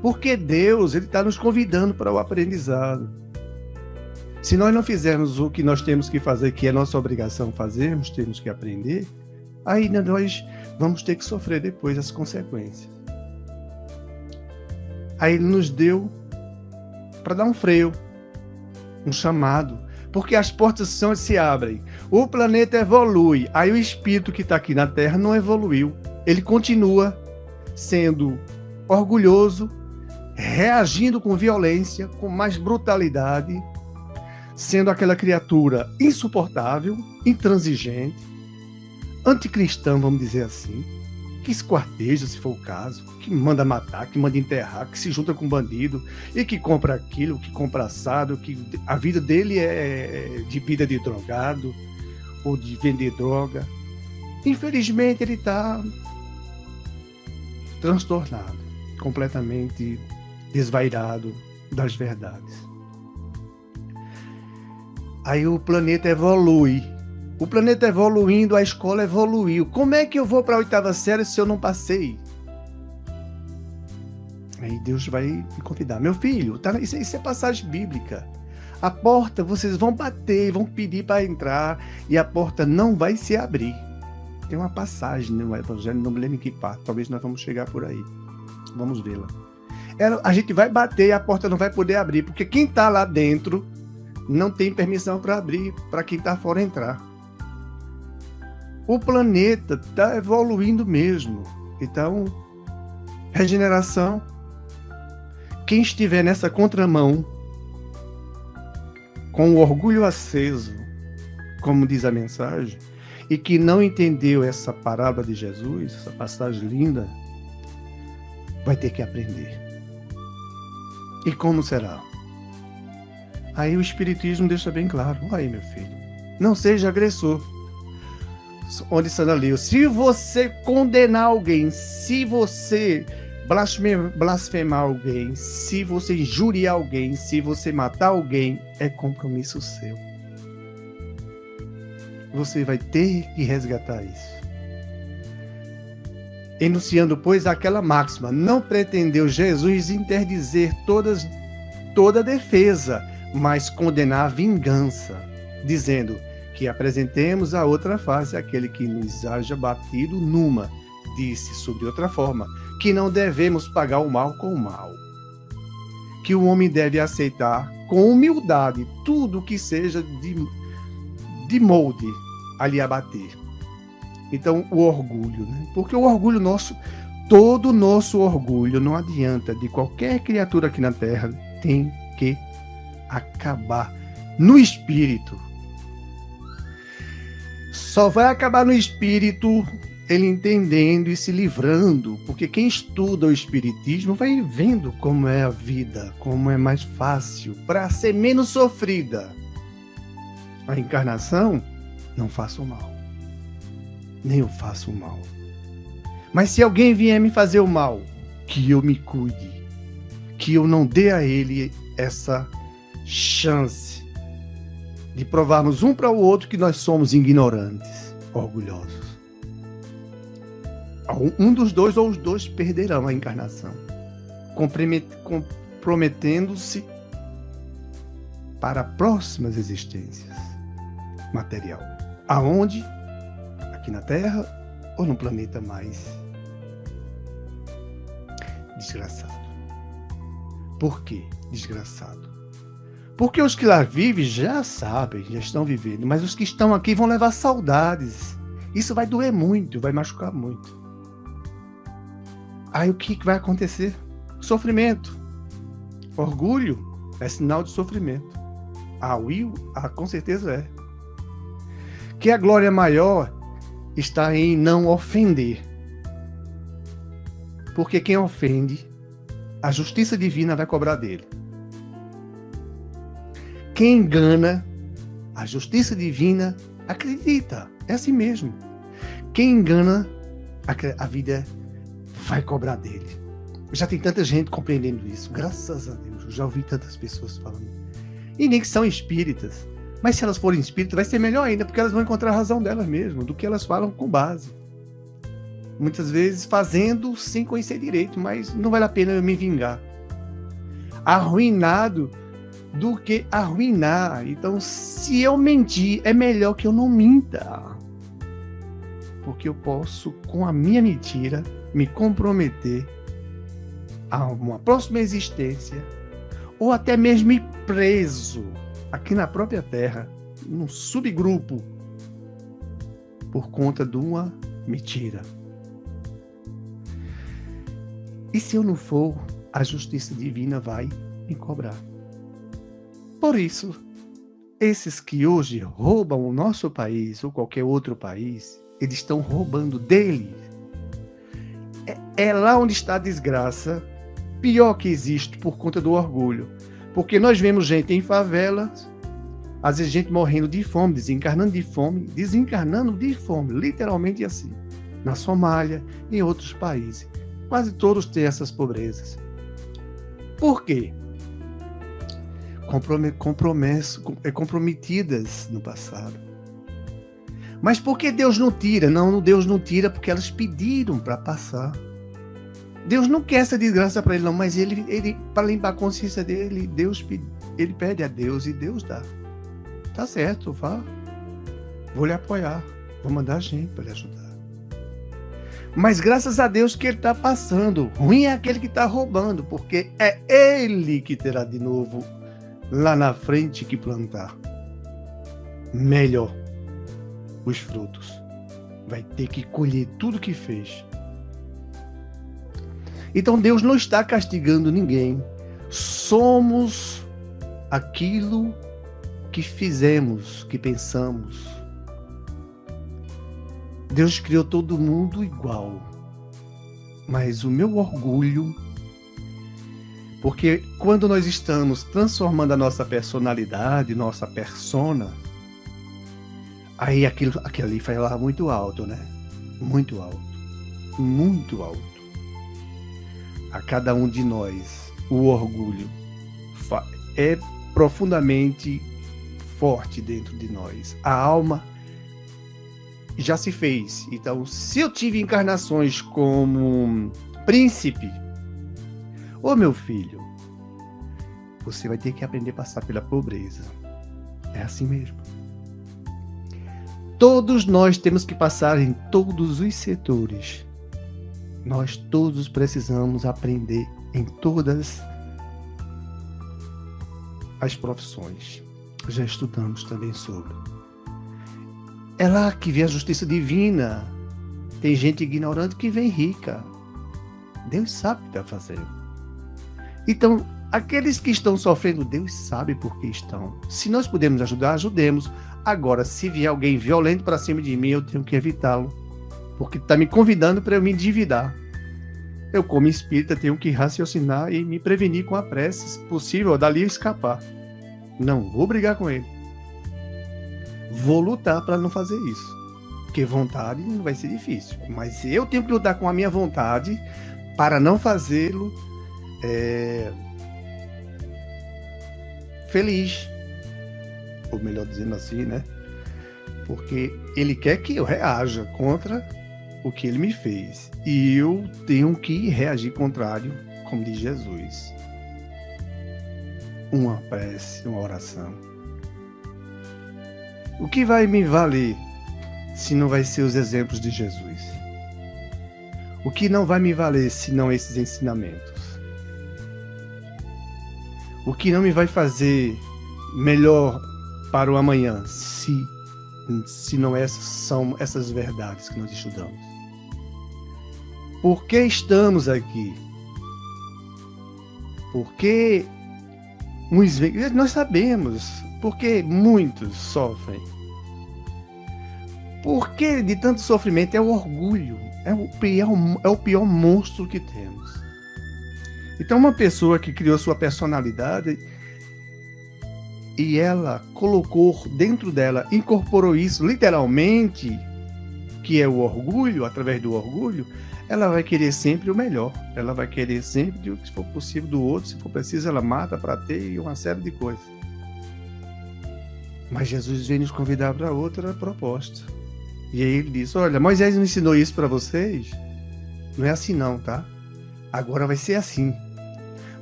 Porque Deus, ele está nos convidando para o aprendizado. Se nós não fizermos o que nós temos que fazer, que é nossa obrigação fazermos, temos que aprender, ainda nós vamos ter que sofrer depois as consequências. Aí ele nos deu para dar um freio, um chamado, porque as portas são, se abrem. O planeta evolui, aí o espírito que está aqui na Terra não evoluiu. Ele continua sendo orgulhoso, reagindo com violência, com mais brutalidade, sendo aquela criatura insuportável, intransigente, anticristã, vamos dizer assim que esquarteja, se for o caso, que manda matar, que manda enterrar, que se junta com bandido e que compra aquilo, que compra assado, que a vida dele é de vida de drogado ou de vender droga. Infelizmente ele está transtornado, completamente desvairado das verdades. Aí o planeta evolui o planeta evoluindo, a escola evoluiu. Como é que eu vou para a oitava série se eu não passei? Aí Deus vai me convidar. Meu filho, tá, isso, isso é passagem bíblica. A porta, vocês vão bater, vão pedir para entrar e a porta não vai se abrir. Tem uma passagem no Evangelho, não me lembro em que parte, talvez nós vamos chegar por aí. Vamos vê-la. A gente vai bater e a porta não vai poder abrir, porque quem está lá dentro não tem permissão para abrir para quem está fora entrar. O planeta está evoluindo mesmo. Então, regeneração. Quem estiver nessa contramão, com o orgulho aceso, como diz a mensagem, e que não entendeu essa parábola de Jesus, essa passagem linda, vai ter que aprender. E como será? Aí o Espiritismo deixa bem claro: aí, meu filho, não seja agressor. Onde está ali? Se você condenar alguém, se você blasfemar alguém, se você injuriar alguém, se você matar alguém, é compromisso seu. Você vai ter que resgatar isso. Enunciando, pois, aquela máxima: não pretendeu Jesus interdizer todas, toda defesa, mas condenar a vingança, dizendo que apresentemos a outra face aquele que nos haja batido numa. Disse, sob outra forma, que não devemos pagar o mal com o mal. Que o homem deve aceitar com humildade tudo que seja de, de molde a lhe abater. Então, o orgulho, né? Porque o orgulho nosso, todo o nosso orgulho, não adianta, de qualquer criatura aqui na Terra, tem que acabar no espírito. Só vai acabar no espírito ele entendendo e se livrando, porque quem estuda o espiritismo vai vendo como é a vida, como é mais fácil para ser menos sofrida. A encarnação não faço mal. Nem eu faço mal. Mas se alguém vier me fazer o mal, que eu me cuide, que eu não dê a ele essa chance de provarmos um para o outro que nós somos ignorantes, orgulhosos. Um dos dois ou os dois perderão a encarnação, comprometendo-se para próximas existências material. Aonde? Aqui na Terra ou no planeta mais desgraçado. Por que desgraçado? Porque os que lá vivem já sabem, já estão vivendo, mas os que estão aqui vão levar saudades. Isso vai doer muito, vai machucar muito. Aí o que vai acontecer? Sofrimento. Orgulho é sinal de sofrimento. Ah, will? Ah, com certeza é. Que a glória maior está em não ofender. Porque quem ofende, a justiça divina vai cobrar dele. Quem engana, a justiça divina acredita. É assim mesmo. Quem engana, a vida vai cobrar dele. Já tem tanta gente compreendendo isso. Graças a Deus. Eu já ouvi tantas pessoas falando. E nem que são espíritas. Mas se elas forem espíritas, vai ser melhor ainda, porque elas vão encontrar a razão delas mesmo, do que elas falam com base. Muitas vezes fazendo sem conhecer direito, mas não vale a pena eu me vingar. Arruinado do que arruinar. Então, se eu mentir, é melhor que eu não minta. Porque eu posso, com a minha mentira, me comprometer a uma próxima existência, ou até mesmo ir preso aqui na própria Terra, num subgrupo, por conta de uma mentira. E se eu não for, a justiça divina vai me cobrar. Por isso, esses que hoje roubam o nosso país ou qualquer outro país, eles estão roubando dele. É, é lá onde está a desgraça, pior que existe por conta do orgulho. Porque nós vemos gente em favelas, às vezes gente morrendo de fome, desencarnando de fome, desencarnando de fome, literalmente assim. Na Somália, em outros países. Quase todos têm essas pobrezas. Por quê? É, comprometidas no passado. Mas por que Deus não tira? Não, Deus não tira porque elas pediram para passar. Deus não quer essa desgraça para ele, não, mas ele, ele para limpar a consciência dele, Deus ele pede a Deus e Deus dá. Tá certo, vá. Vou lhe apoiar. Vou mandar gente para lhe ajudar. Mas graças a Deus que ele está passando. Ruim é aquele que está roubando, porque é ele que terá de novo lá na frente que plantar. Melhor os frutos. Vai ter que colher tudo que fez. Então Deus não está castigando ninguém. Somos aquilo que fizemos, que pensamos. Deus criou todo mundo igual. Mas o meu orgulho, porque quando nós estamos transformando a nossa personalidade, nossa persona, aí aquilo, aquilo ali lá muito alto, né? Muito alto. Muito alto. A cada um de nós, o orgulho é profundamente forte dentro de nós. A alma já se fez. Então, se eu tive encarnações como príncipe, ô meu filho, você vai ter que aprender a passar pela pobreza. É assim mesmo. Todos nós temos que passar em todos os setores. Nós todos precisamos aprender em todas as profissões. Já estudamos também sobre. É lá que vem a justiça divina. Tem gente ignorante que vem rica. Deus sabe o que está fazendo. Então, aqueles que estão sofrendo, Deus sabe por que estão. Se nós podemos ajudar, ajudemos. Agora, se vier alguém violento para cima de mim, eu tenho que evitá-lo. Porque está me convidando para eu me endividar. Eu, como espírita, tenho que raciocinar e me prevenir com a prece, se possível, dali escapar. Não vou brigar com ele vou lutar para não fazer isso. Porque vontade não vai ser difícil. Mas eu tenho que lutar com a minha vontade para não fazê-lo é, feliz. Ou melhor dizendo assim, né? Porque ele quer que eu reaja contra o que ele me fez. E eu tenho que reagir contrário, como diz Jesus. Uma prece, uma oração o que vai me valer se não vai ser os exemplos de Jesus? O que não vai me valer se não esses ensinamentos? O que não me vai fazer melhor para o amanhã se se não essas são essas verdades que nós estudamos? Por que estamos aqui? Porque uns nós sabemos porque muitos sofrem. Porque de tanto sofrimento é o orgulho, é o pior, é o pior monstro que temos. Então, uma pessoa que criou sua personalidade e ela colocou dentro dela, incorporou isso literalmente, que é o orgulho, através do orgulho, ela vai querer sempre o melhor. Ela vai querer sempre o que for possível do outro, se for preciso, ela mata para ter e uma série de coisas. Mas Jesus vem nos convidar para outra proposta. E aí ele diz: Olha, Moisés não ensinou isso para vocês? Não é assim, não, tá? Agora vai ser assim.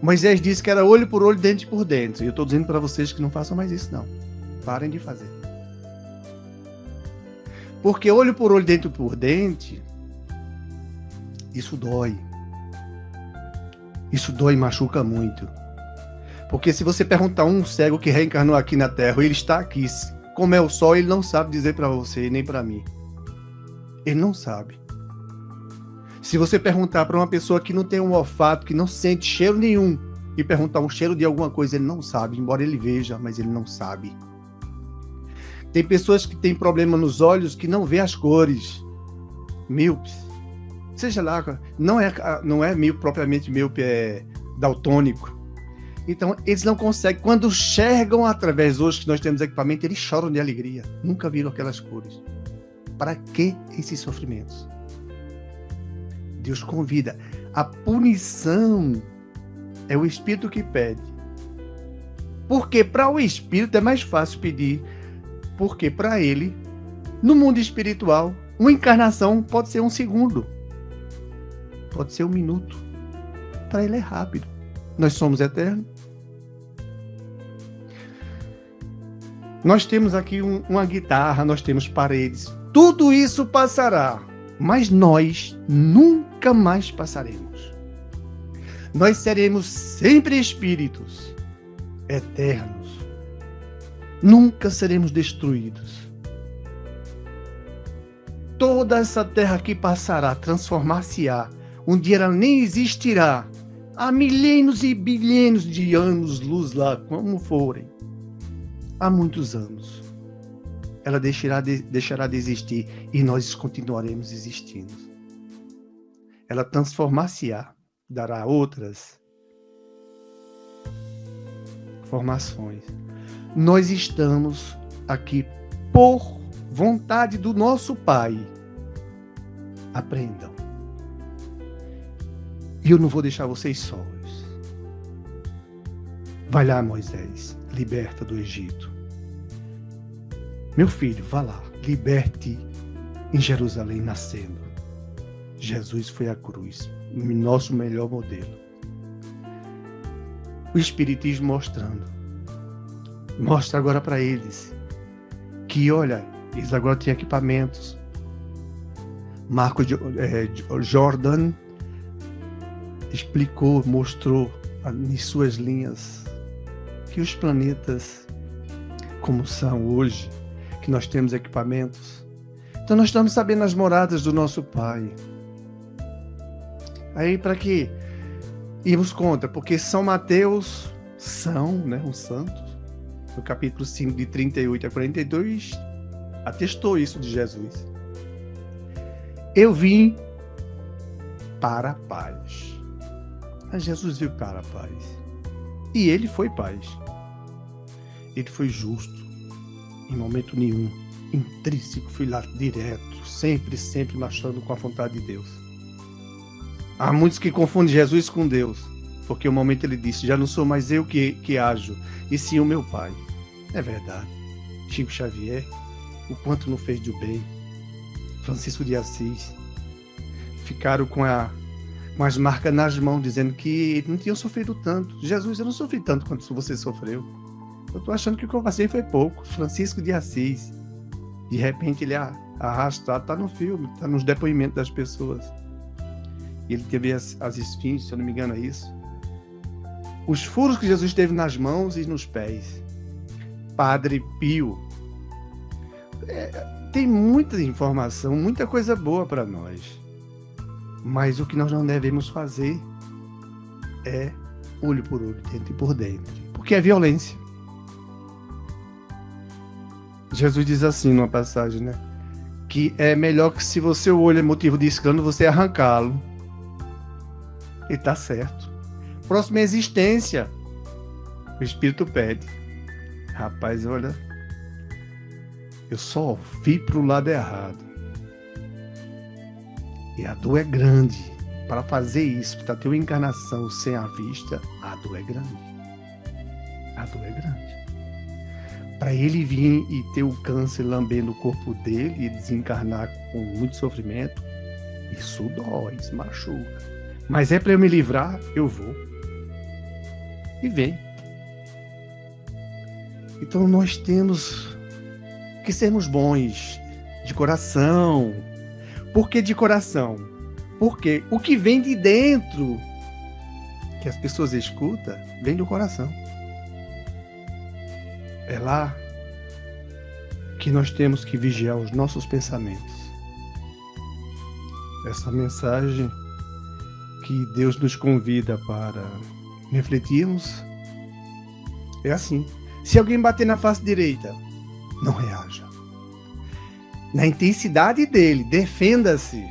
Moisés disse que era olho por olho, dente por dente. E eu estou dizendo para vocês que não façam mais isso, não. Parem de fazer. Porque olho por olho, dente por dente, isso dói. Isso dói e machuca muito. Porque se você perguntar um cego que reencarnou aqui na Terra, ele está aqui, como é o sol, ele não sabe dizer para você nem para mim. Ele não sabe. Se você perguntar para uma pessoa que não tem um olfato, que não sente cheiro nenhum, e perguntar um cheiro de alguma coisa, ele não sabe, embora ele veja, mas ele não sabe. Tem pessoas que têm problema nos olhos que não vê as cores. Míopes. Seja lá, não é, não é míope propriamente míope, é daltônico. Então, eles não conseguem. Quando enxergam através hoje que nós temos equipamento, eles choram de alegria. Nunca viram aquelas cores. Para que esses sofrimentos? Deus convida. A punição é o Espírito que pede. Porque para o Espírito é mais fácil pedir. Porque para ele, no mundo espiritual, uma encarnação pode ser um segundo. Pode ser um minuto. Para ele é rápido. Nós somos eternos. Nós temos aqui um, uma guitarra, nós temos paredes. Tudo isso passará, mas nós nunca mais passaremos. Nós seremos sempre espíritos eternos. Nunca seremos destruídos. Toda essa terra que passará transformar-se-á. Um dia ela nem existirá. Há milênios e bilhões de anos luz lá, como forem. Há muitos anos. Ela deixará de, deixará de existir e nós continuaremos existindo. Ela transformar-se-á, dará outras formações. Nós estamos aqui por vontade do nosso Pai. Aprendam. E eu não vou deixar vocês sós. Vai lá, Moisés, liberta do Egito. Meu filho, vá lá, liberte em Jerusalém nascendo. Jesus foi a cruz, nosso melhor modelo. O Espiritismo mostrando. Mostra agora para eles que, olha, eles agora têm equipamentos. Marco é, Jordan explicou, mostrou em suas linhas que os planetas, como são hoje, que nós temos equipamentos, então nós estamos sabendo as moradas do nosso Pai. Aí para que irmos contra? Porque São Mateus, São, né, um santo, no capítulo 5 de 38 a 42, atestou isso de Jesus. Eu vim para a paz. Mas Jesus veio para a paz. E ele foi paz. Ele foi justo. Em momento nenhum. Intrínseco, fui lá direto. Sempre, sempre marchando com a vontade de Deus. Há muitos que confundem Jesus com Deus. Porque o momento ele disse: Já não sou mais eu que, que ajo, e sim o meu Pai. É verdade. Chico Xavier, o quanto não fez de bem. Francisco de Assis. Ficaram com a com as marcas nas mãos, dizendo que não tinham sofrido tanto. Jesus, eu não sofri tanto quanto você sofreu. Eu tô achando que o que eu passei foi pouco. Francisco de Assis. De repente ele arrastado, tá no filme, tá nos depoimentos das pessoas. Ele teve as, as esfinges, se eu não me engano é isso. Os furos que Jesus teve nas mãos e nos pés. Padre Pio. É, tem muita informação, muita coisa boa para nós. Mas o que nós não devemos fazer é olho por olho, dentro e por dentro. Porque é violência. Jesus diz assim numa passagem, né? Que é melhor que se você olho é motivo de escândalo, você arrancá-lo. E está certo. Próxima existência. O Espírito pede. Rapaz, olha. Eu só vi para o lado errado. E a dor é grande. Para fazer isso, para ter uma encarnação sem a vista, a dor é grande. A dor é grande. Para ele vir e ter o câncer lambendo o corpo dele e desencarnar com muito sofrimento, isso dói, isso machuca. Mas é para eu me livrar, eu vou. E vem. Então nós temos que sermos bons de coração, por que de coração? Porque o que vem de dentro, que as pessoas escutam, vem do coração. É lá que nós temos que vigiar os nossos pensamentos. Essa mensagem que Deus nos convida para refletirmos é assim. Se alguém bater na face direita, não reaja na intensidade dele, defenda-se.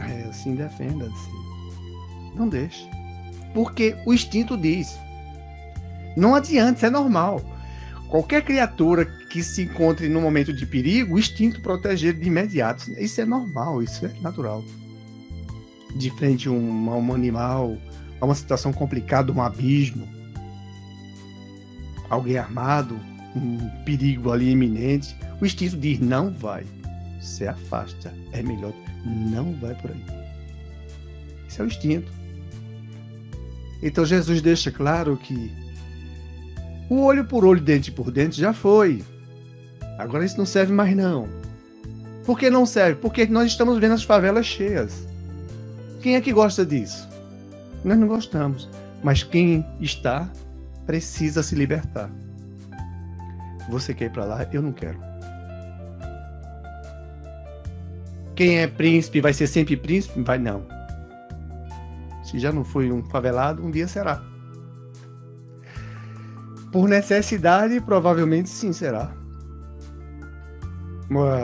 É assim, defenda-se. Não deixe. Porque o instinto diz. Não adianta, isso é normal. Qualquer criatura que se encontre num momento de perigo, o instinto proteger de imediato. Isso é normal, isso é natural. De frente a um, a um animal, a uma situação complicada, um abismo, alguém armado, um perigo ali iminente, o instinto diz: não vai. Se afasta. É melhor. Não vai por aí. Esse é o instinto. Então Jesus deixa claro que O olho por olho, dente por dente já foi. Agora isso não serve mais não. Por que não serve? Porque nós estamos vendo as favelas cheias. Quem é que gosta disso? Nós não gostamos. Mas quem está precisa se libertar. Você quer ir para lá? Eu não quero. Quem é príncipe vai ser sempre príncipe? Vai não. Se já não foi um favelado, um dia será. Por necessidade, provavelmente sim será.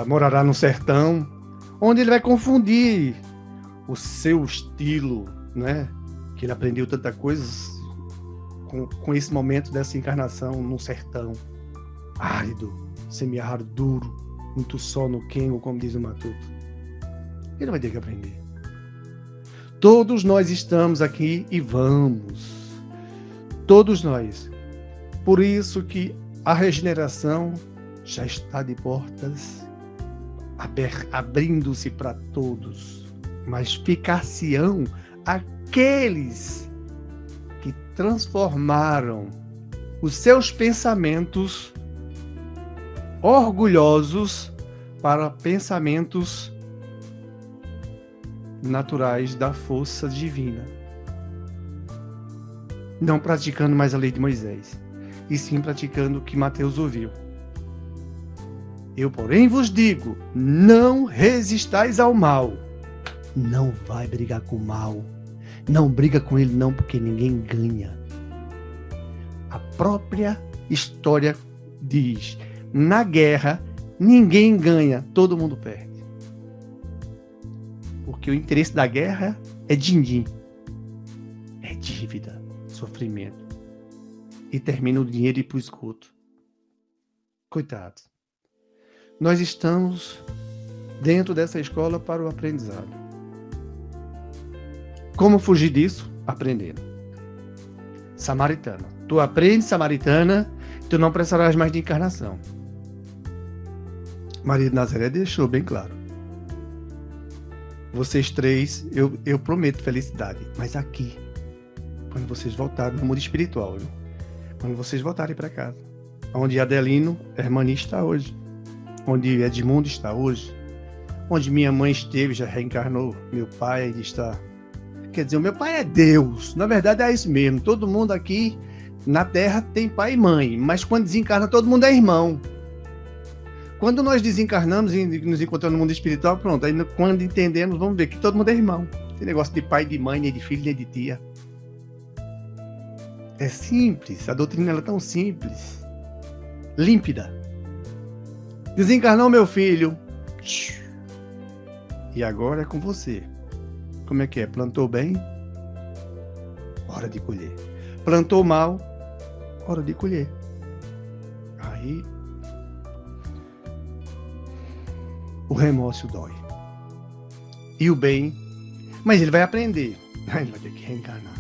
Morará no sertão, onde ele vai confundir o seu estilo, né? Que ele aprendeu tanta coisa com, com esse momento dessa encarnação no sertão árido, semiárido, duro, muito sol no quengo, como diz o Matuto. Ele vai ter que aprender. Todos nós estamos aqui e vamos. Todos nós. Por isso que a regeneração já está de portas abrindo-se para todos. Mas ficar-se-ão aqueles que transformaram os seus pensamentos orgulhosos para pensamentos naturais da força divina. Não praticando mais a lei de Moisés, e sim praticando o que Mateus ouviu. Eu, porém, vos digo: não resistais ao mal. Não vai brigar com o mal. Não briga com ele, não, porque ninguém ganha. A própria história diz: na guerra, ninguém ganha, todo mundo perde. Porque o interesse da guerra é din-din. É dívida, sofrimento. E termina o dinheiro e para o esgoto. Nós estamos dentro dessa escola para o aprendizado. Como fugir disso? Aprendendo. Samaritana. Tu aprende samaritana, tu não precisarás mais de encarnação. Maria de Nazaré deixou bem claro. Vocês três, eu, eu prometo felicidade. Mas aqui, quando vocês voltarem no mundo espiritual, viu? quando vocês voltarem para casa, onde Adelino, Hermani está hoje, onde Edmundo está hoje, onde minha mãe esteve, já reencarnou, meu pai está. Quer dizer, o meu pai é Deus. Na verdade é isso mesmo. Todo mundo aqui na Terra tem pai e mãe, mas quando desencarna, todo mundo é irmão. Quando nós desencarnamos e nos encontramos no mundo espiritual, pronto, aí quando entendemos, vamos ver que todo mundo é irmão. Esse negócio de pai, de mãe, nem de filho, nem de tia. É simples, a doutrina é tão simples, límpida. Desencarnou meu filho. E agora é com você. Como é que é? Plantou bem? Hora de colher. Plantou mal? Hora de colher. Aí o remorso dói. E o bem, mas ele vai aprender. Ele vai ter que reencarnar.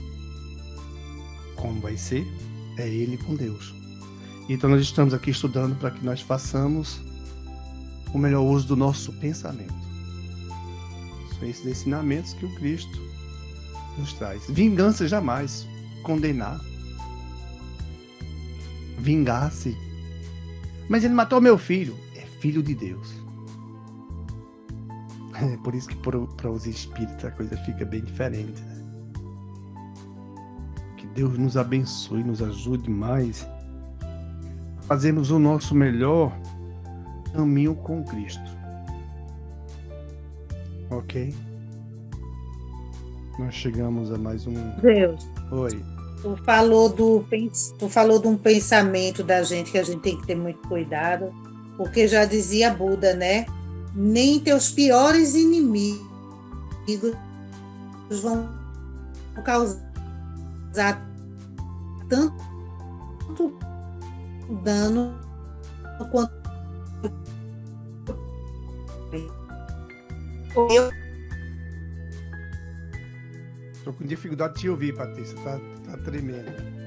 Como vai ser? É ele com Deus. Então nós estamos aqui estudando para que nós façamos o melhor uso do nosso pensamento. São esses ensinamentos que o Cristo nos traz. Vingança jamais. Condenar. Vingar-se. Mas ele matou meu filho. É filho de Deus. É por isso que para os espíritos a coisa fica bem diferente. Né? Que Deus nos abençoe, nos ajude mais a fazermos o nosso melhor caminho com Cristo. Ok? Nós chegamos a mais um. Deus. Oi. Tu falou, do, tu falou de um pensamento da gente que a gente tem que ter muito cuidado, porque já dizia Buda, né? Nem teus piores inimigos vão causar tanto dano quanto eu. Estou com dificuldade de te ouvir, Patrícia. Tá, tá tremendo.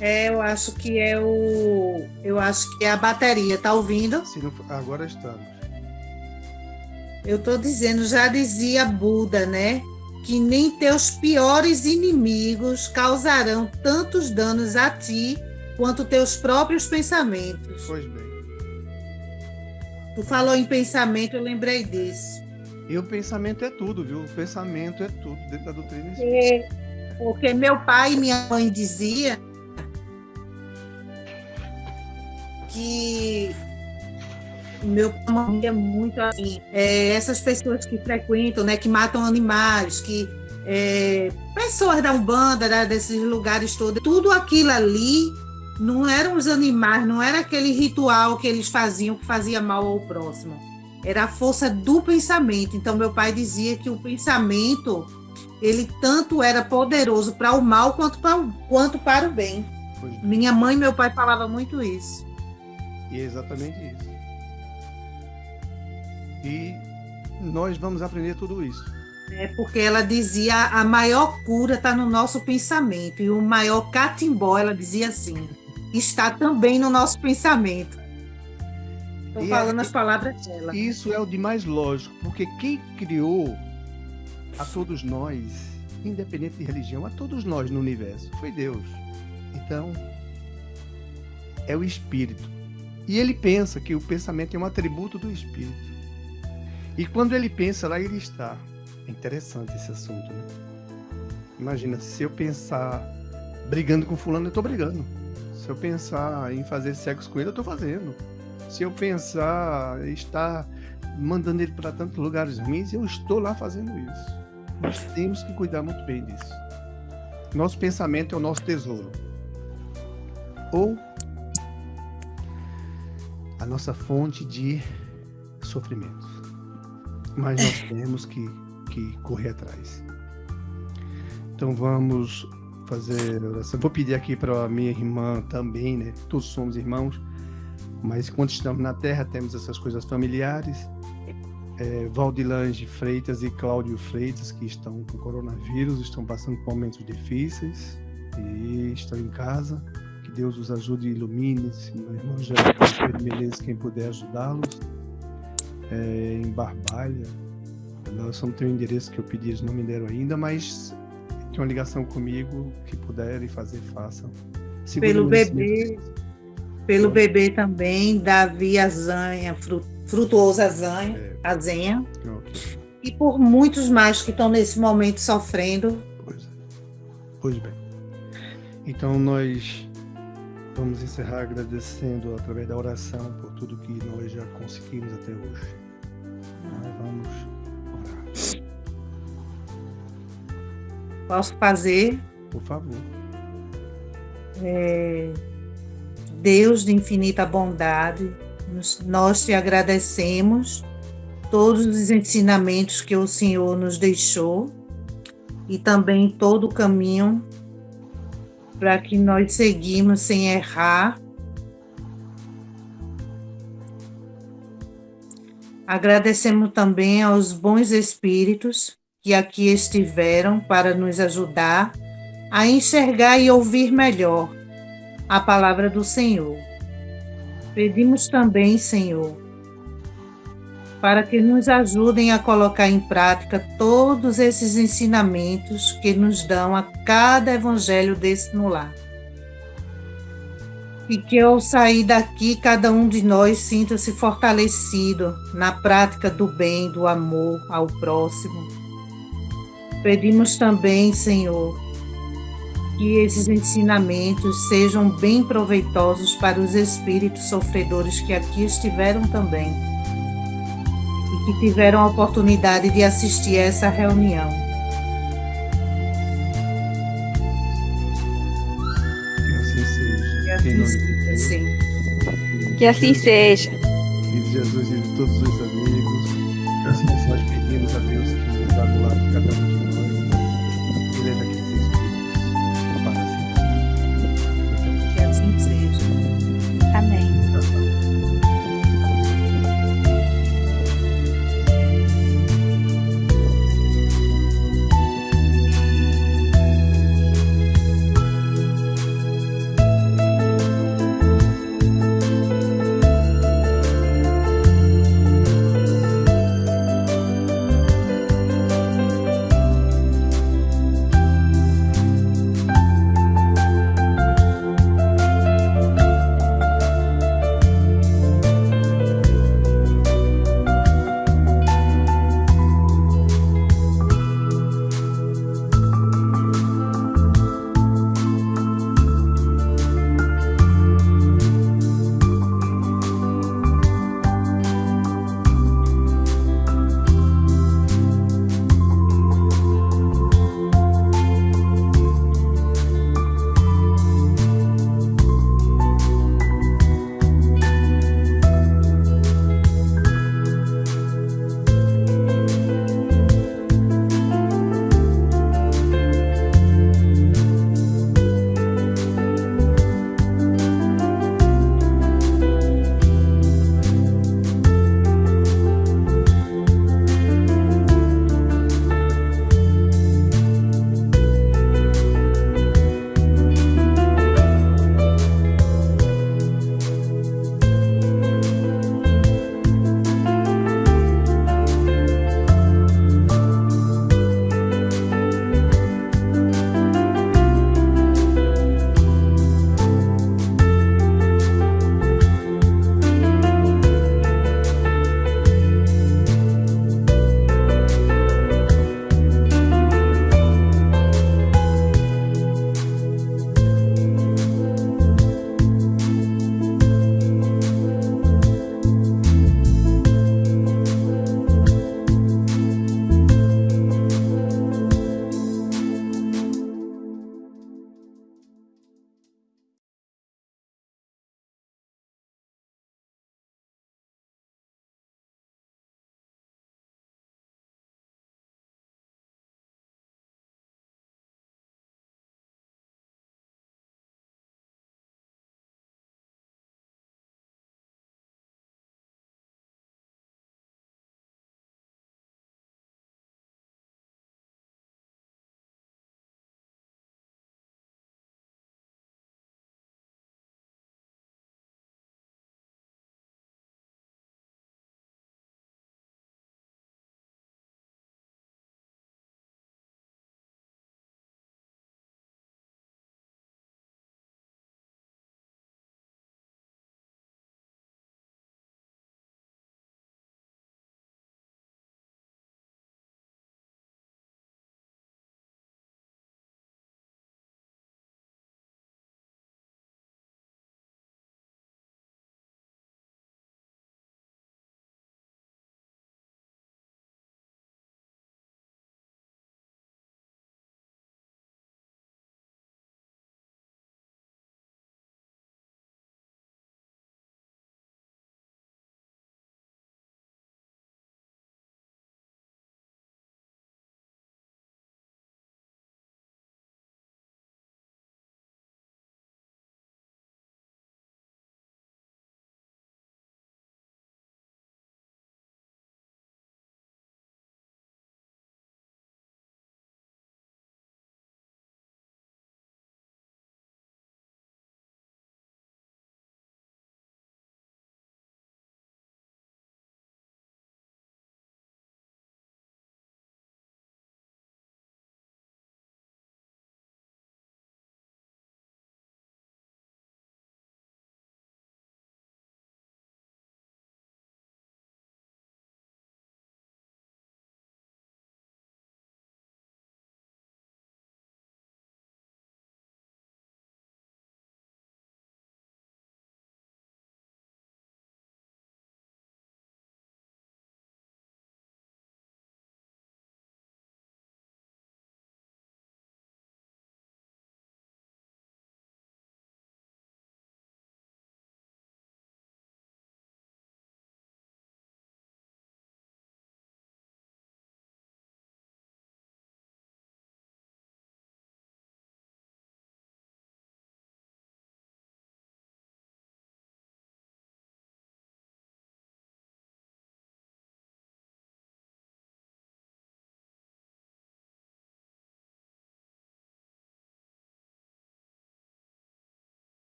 É, eu acho que é o. Eu acho que é a bateria, tá ouvindo? Não, agora estamos. Eu estou dizendo, já dizia Buda, né? que nem teus piores inimigos causarão tantos danos a ti quanto teus próprios pensamentos. Pois bem. Tu falou em pensamento, eu lembrei disso. E o pensamento é tudo, viu? O pensamento é tudo dentro da doutrina espírita. É, porque meu pai e minha mãe dizia que meu pai é muito assim. É, essas pessoas que frequentam, né, que matam animais, que é, pessoas da Umbanda, desses lugares todos, tudo aquilo ali não eram os animais, não era aquele ritual que eles faziam que fazia mal ao próximo. Era a força do pensamento. Então meu pai dizia que o pensamento ele tanto era poderoso para o mal quanto para quanto para o bem. Minha mãe e meu pai falavam muito isso. E é exatamente isso. E nós vamos aprender tudo isso. É porque ela dizia a maior cura está no nosso pensamento e o maior catimbó, ela dizia assim, está também no nosso pensamento. Estou é falando é, as palavras dela. Isso é o de mais lógico, porque quem criou a todos nós, independente de religião, a todos nós no universo, foi Deus. Então, é o Espírito. E ele pensa que o pensamento é um atributo do Espírito. E quando ele pensa, lá ele está. É interessante esse assunto, né? Imagina, se eu pensar brigando com fulano, eu estou brigando. Se eu pensar em fazer sexo com ele, eu estou fazendo. Se eu pensar em estar mandando ele para tantos lugares ruins, eu estou lá fazendo isso. Nós temos que cuidar muito bem disso. Nosso pensamento é o nosso tesouro. Ou a nossa fonte de sofrimentos mas nós temos que, que correr atrás. Então vamos fazer oração. Vou pedir aqui para a minha irmã também, né? Todos somos irmãos, mas quando estamos na Terra temos essas coisas familiares. É, Valdilange Freitas e Cláudio Freitas, que estão com coronavírus, estão passando por momentos difíceis e estão em casa. Deus os ajude e ilumine. Meu irmão Geraldo Menezes, quem puder ajudá-los é, em Barbalha. Nós não tem o endereço que eu pedi, eles não me deram ainda, mas tem uma ligação comigo que puderem fazer, façam. Segura pelo bebê, pelo bebê também, Davi Azanha, Frutuoso Azanha, é. Azenha. Okay. E por muitos mais que estão nesse momento sofrendo. Pois, é. pois bem. Então nós Vamos encerrar agradecendo através da oração por tudo que nós já conseguimos até hoje. Nós vamos orar. Posso fazer? Por favor. É, Deus de infinita bondade, nós te agradecemos todos os ensinamentos que o Senhor nos deixou e também todo o caminho para que nós seguimos sem errar. Agradecemos também aos bons espíritos que aqui estiveram para nos ajudar a enxergar e ouvir melhor a palavra do Senhor. Pedimos também, Senhor, para que nos ajudem a colocar em prática todos esses ensinamentos que nos dão a cada evangelho desse no lar. E que ao sair daqui, cada um de nós sinta-se fortalecido na prática do bem, do amor ao próximo. Pedimos também, Senhor, que esses ensinamentos sejam bem proveitosos para os espíritos sofredores que aqui estiveram também que tiveram a oportunidade de assistir a essa reunião. Que assim seja. Que assim seja. E de Jesus e de todos os amigos,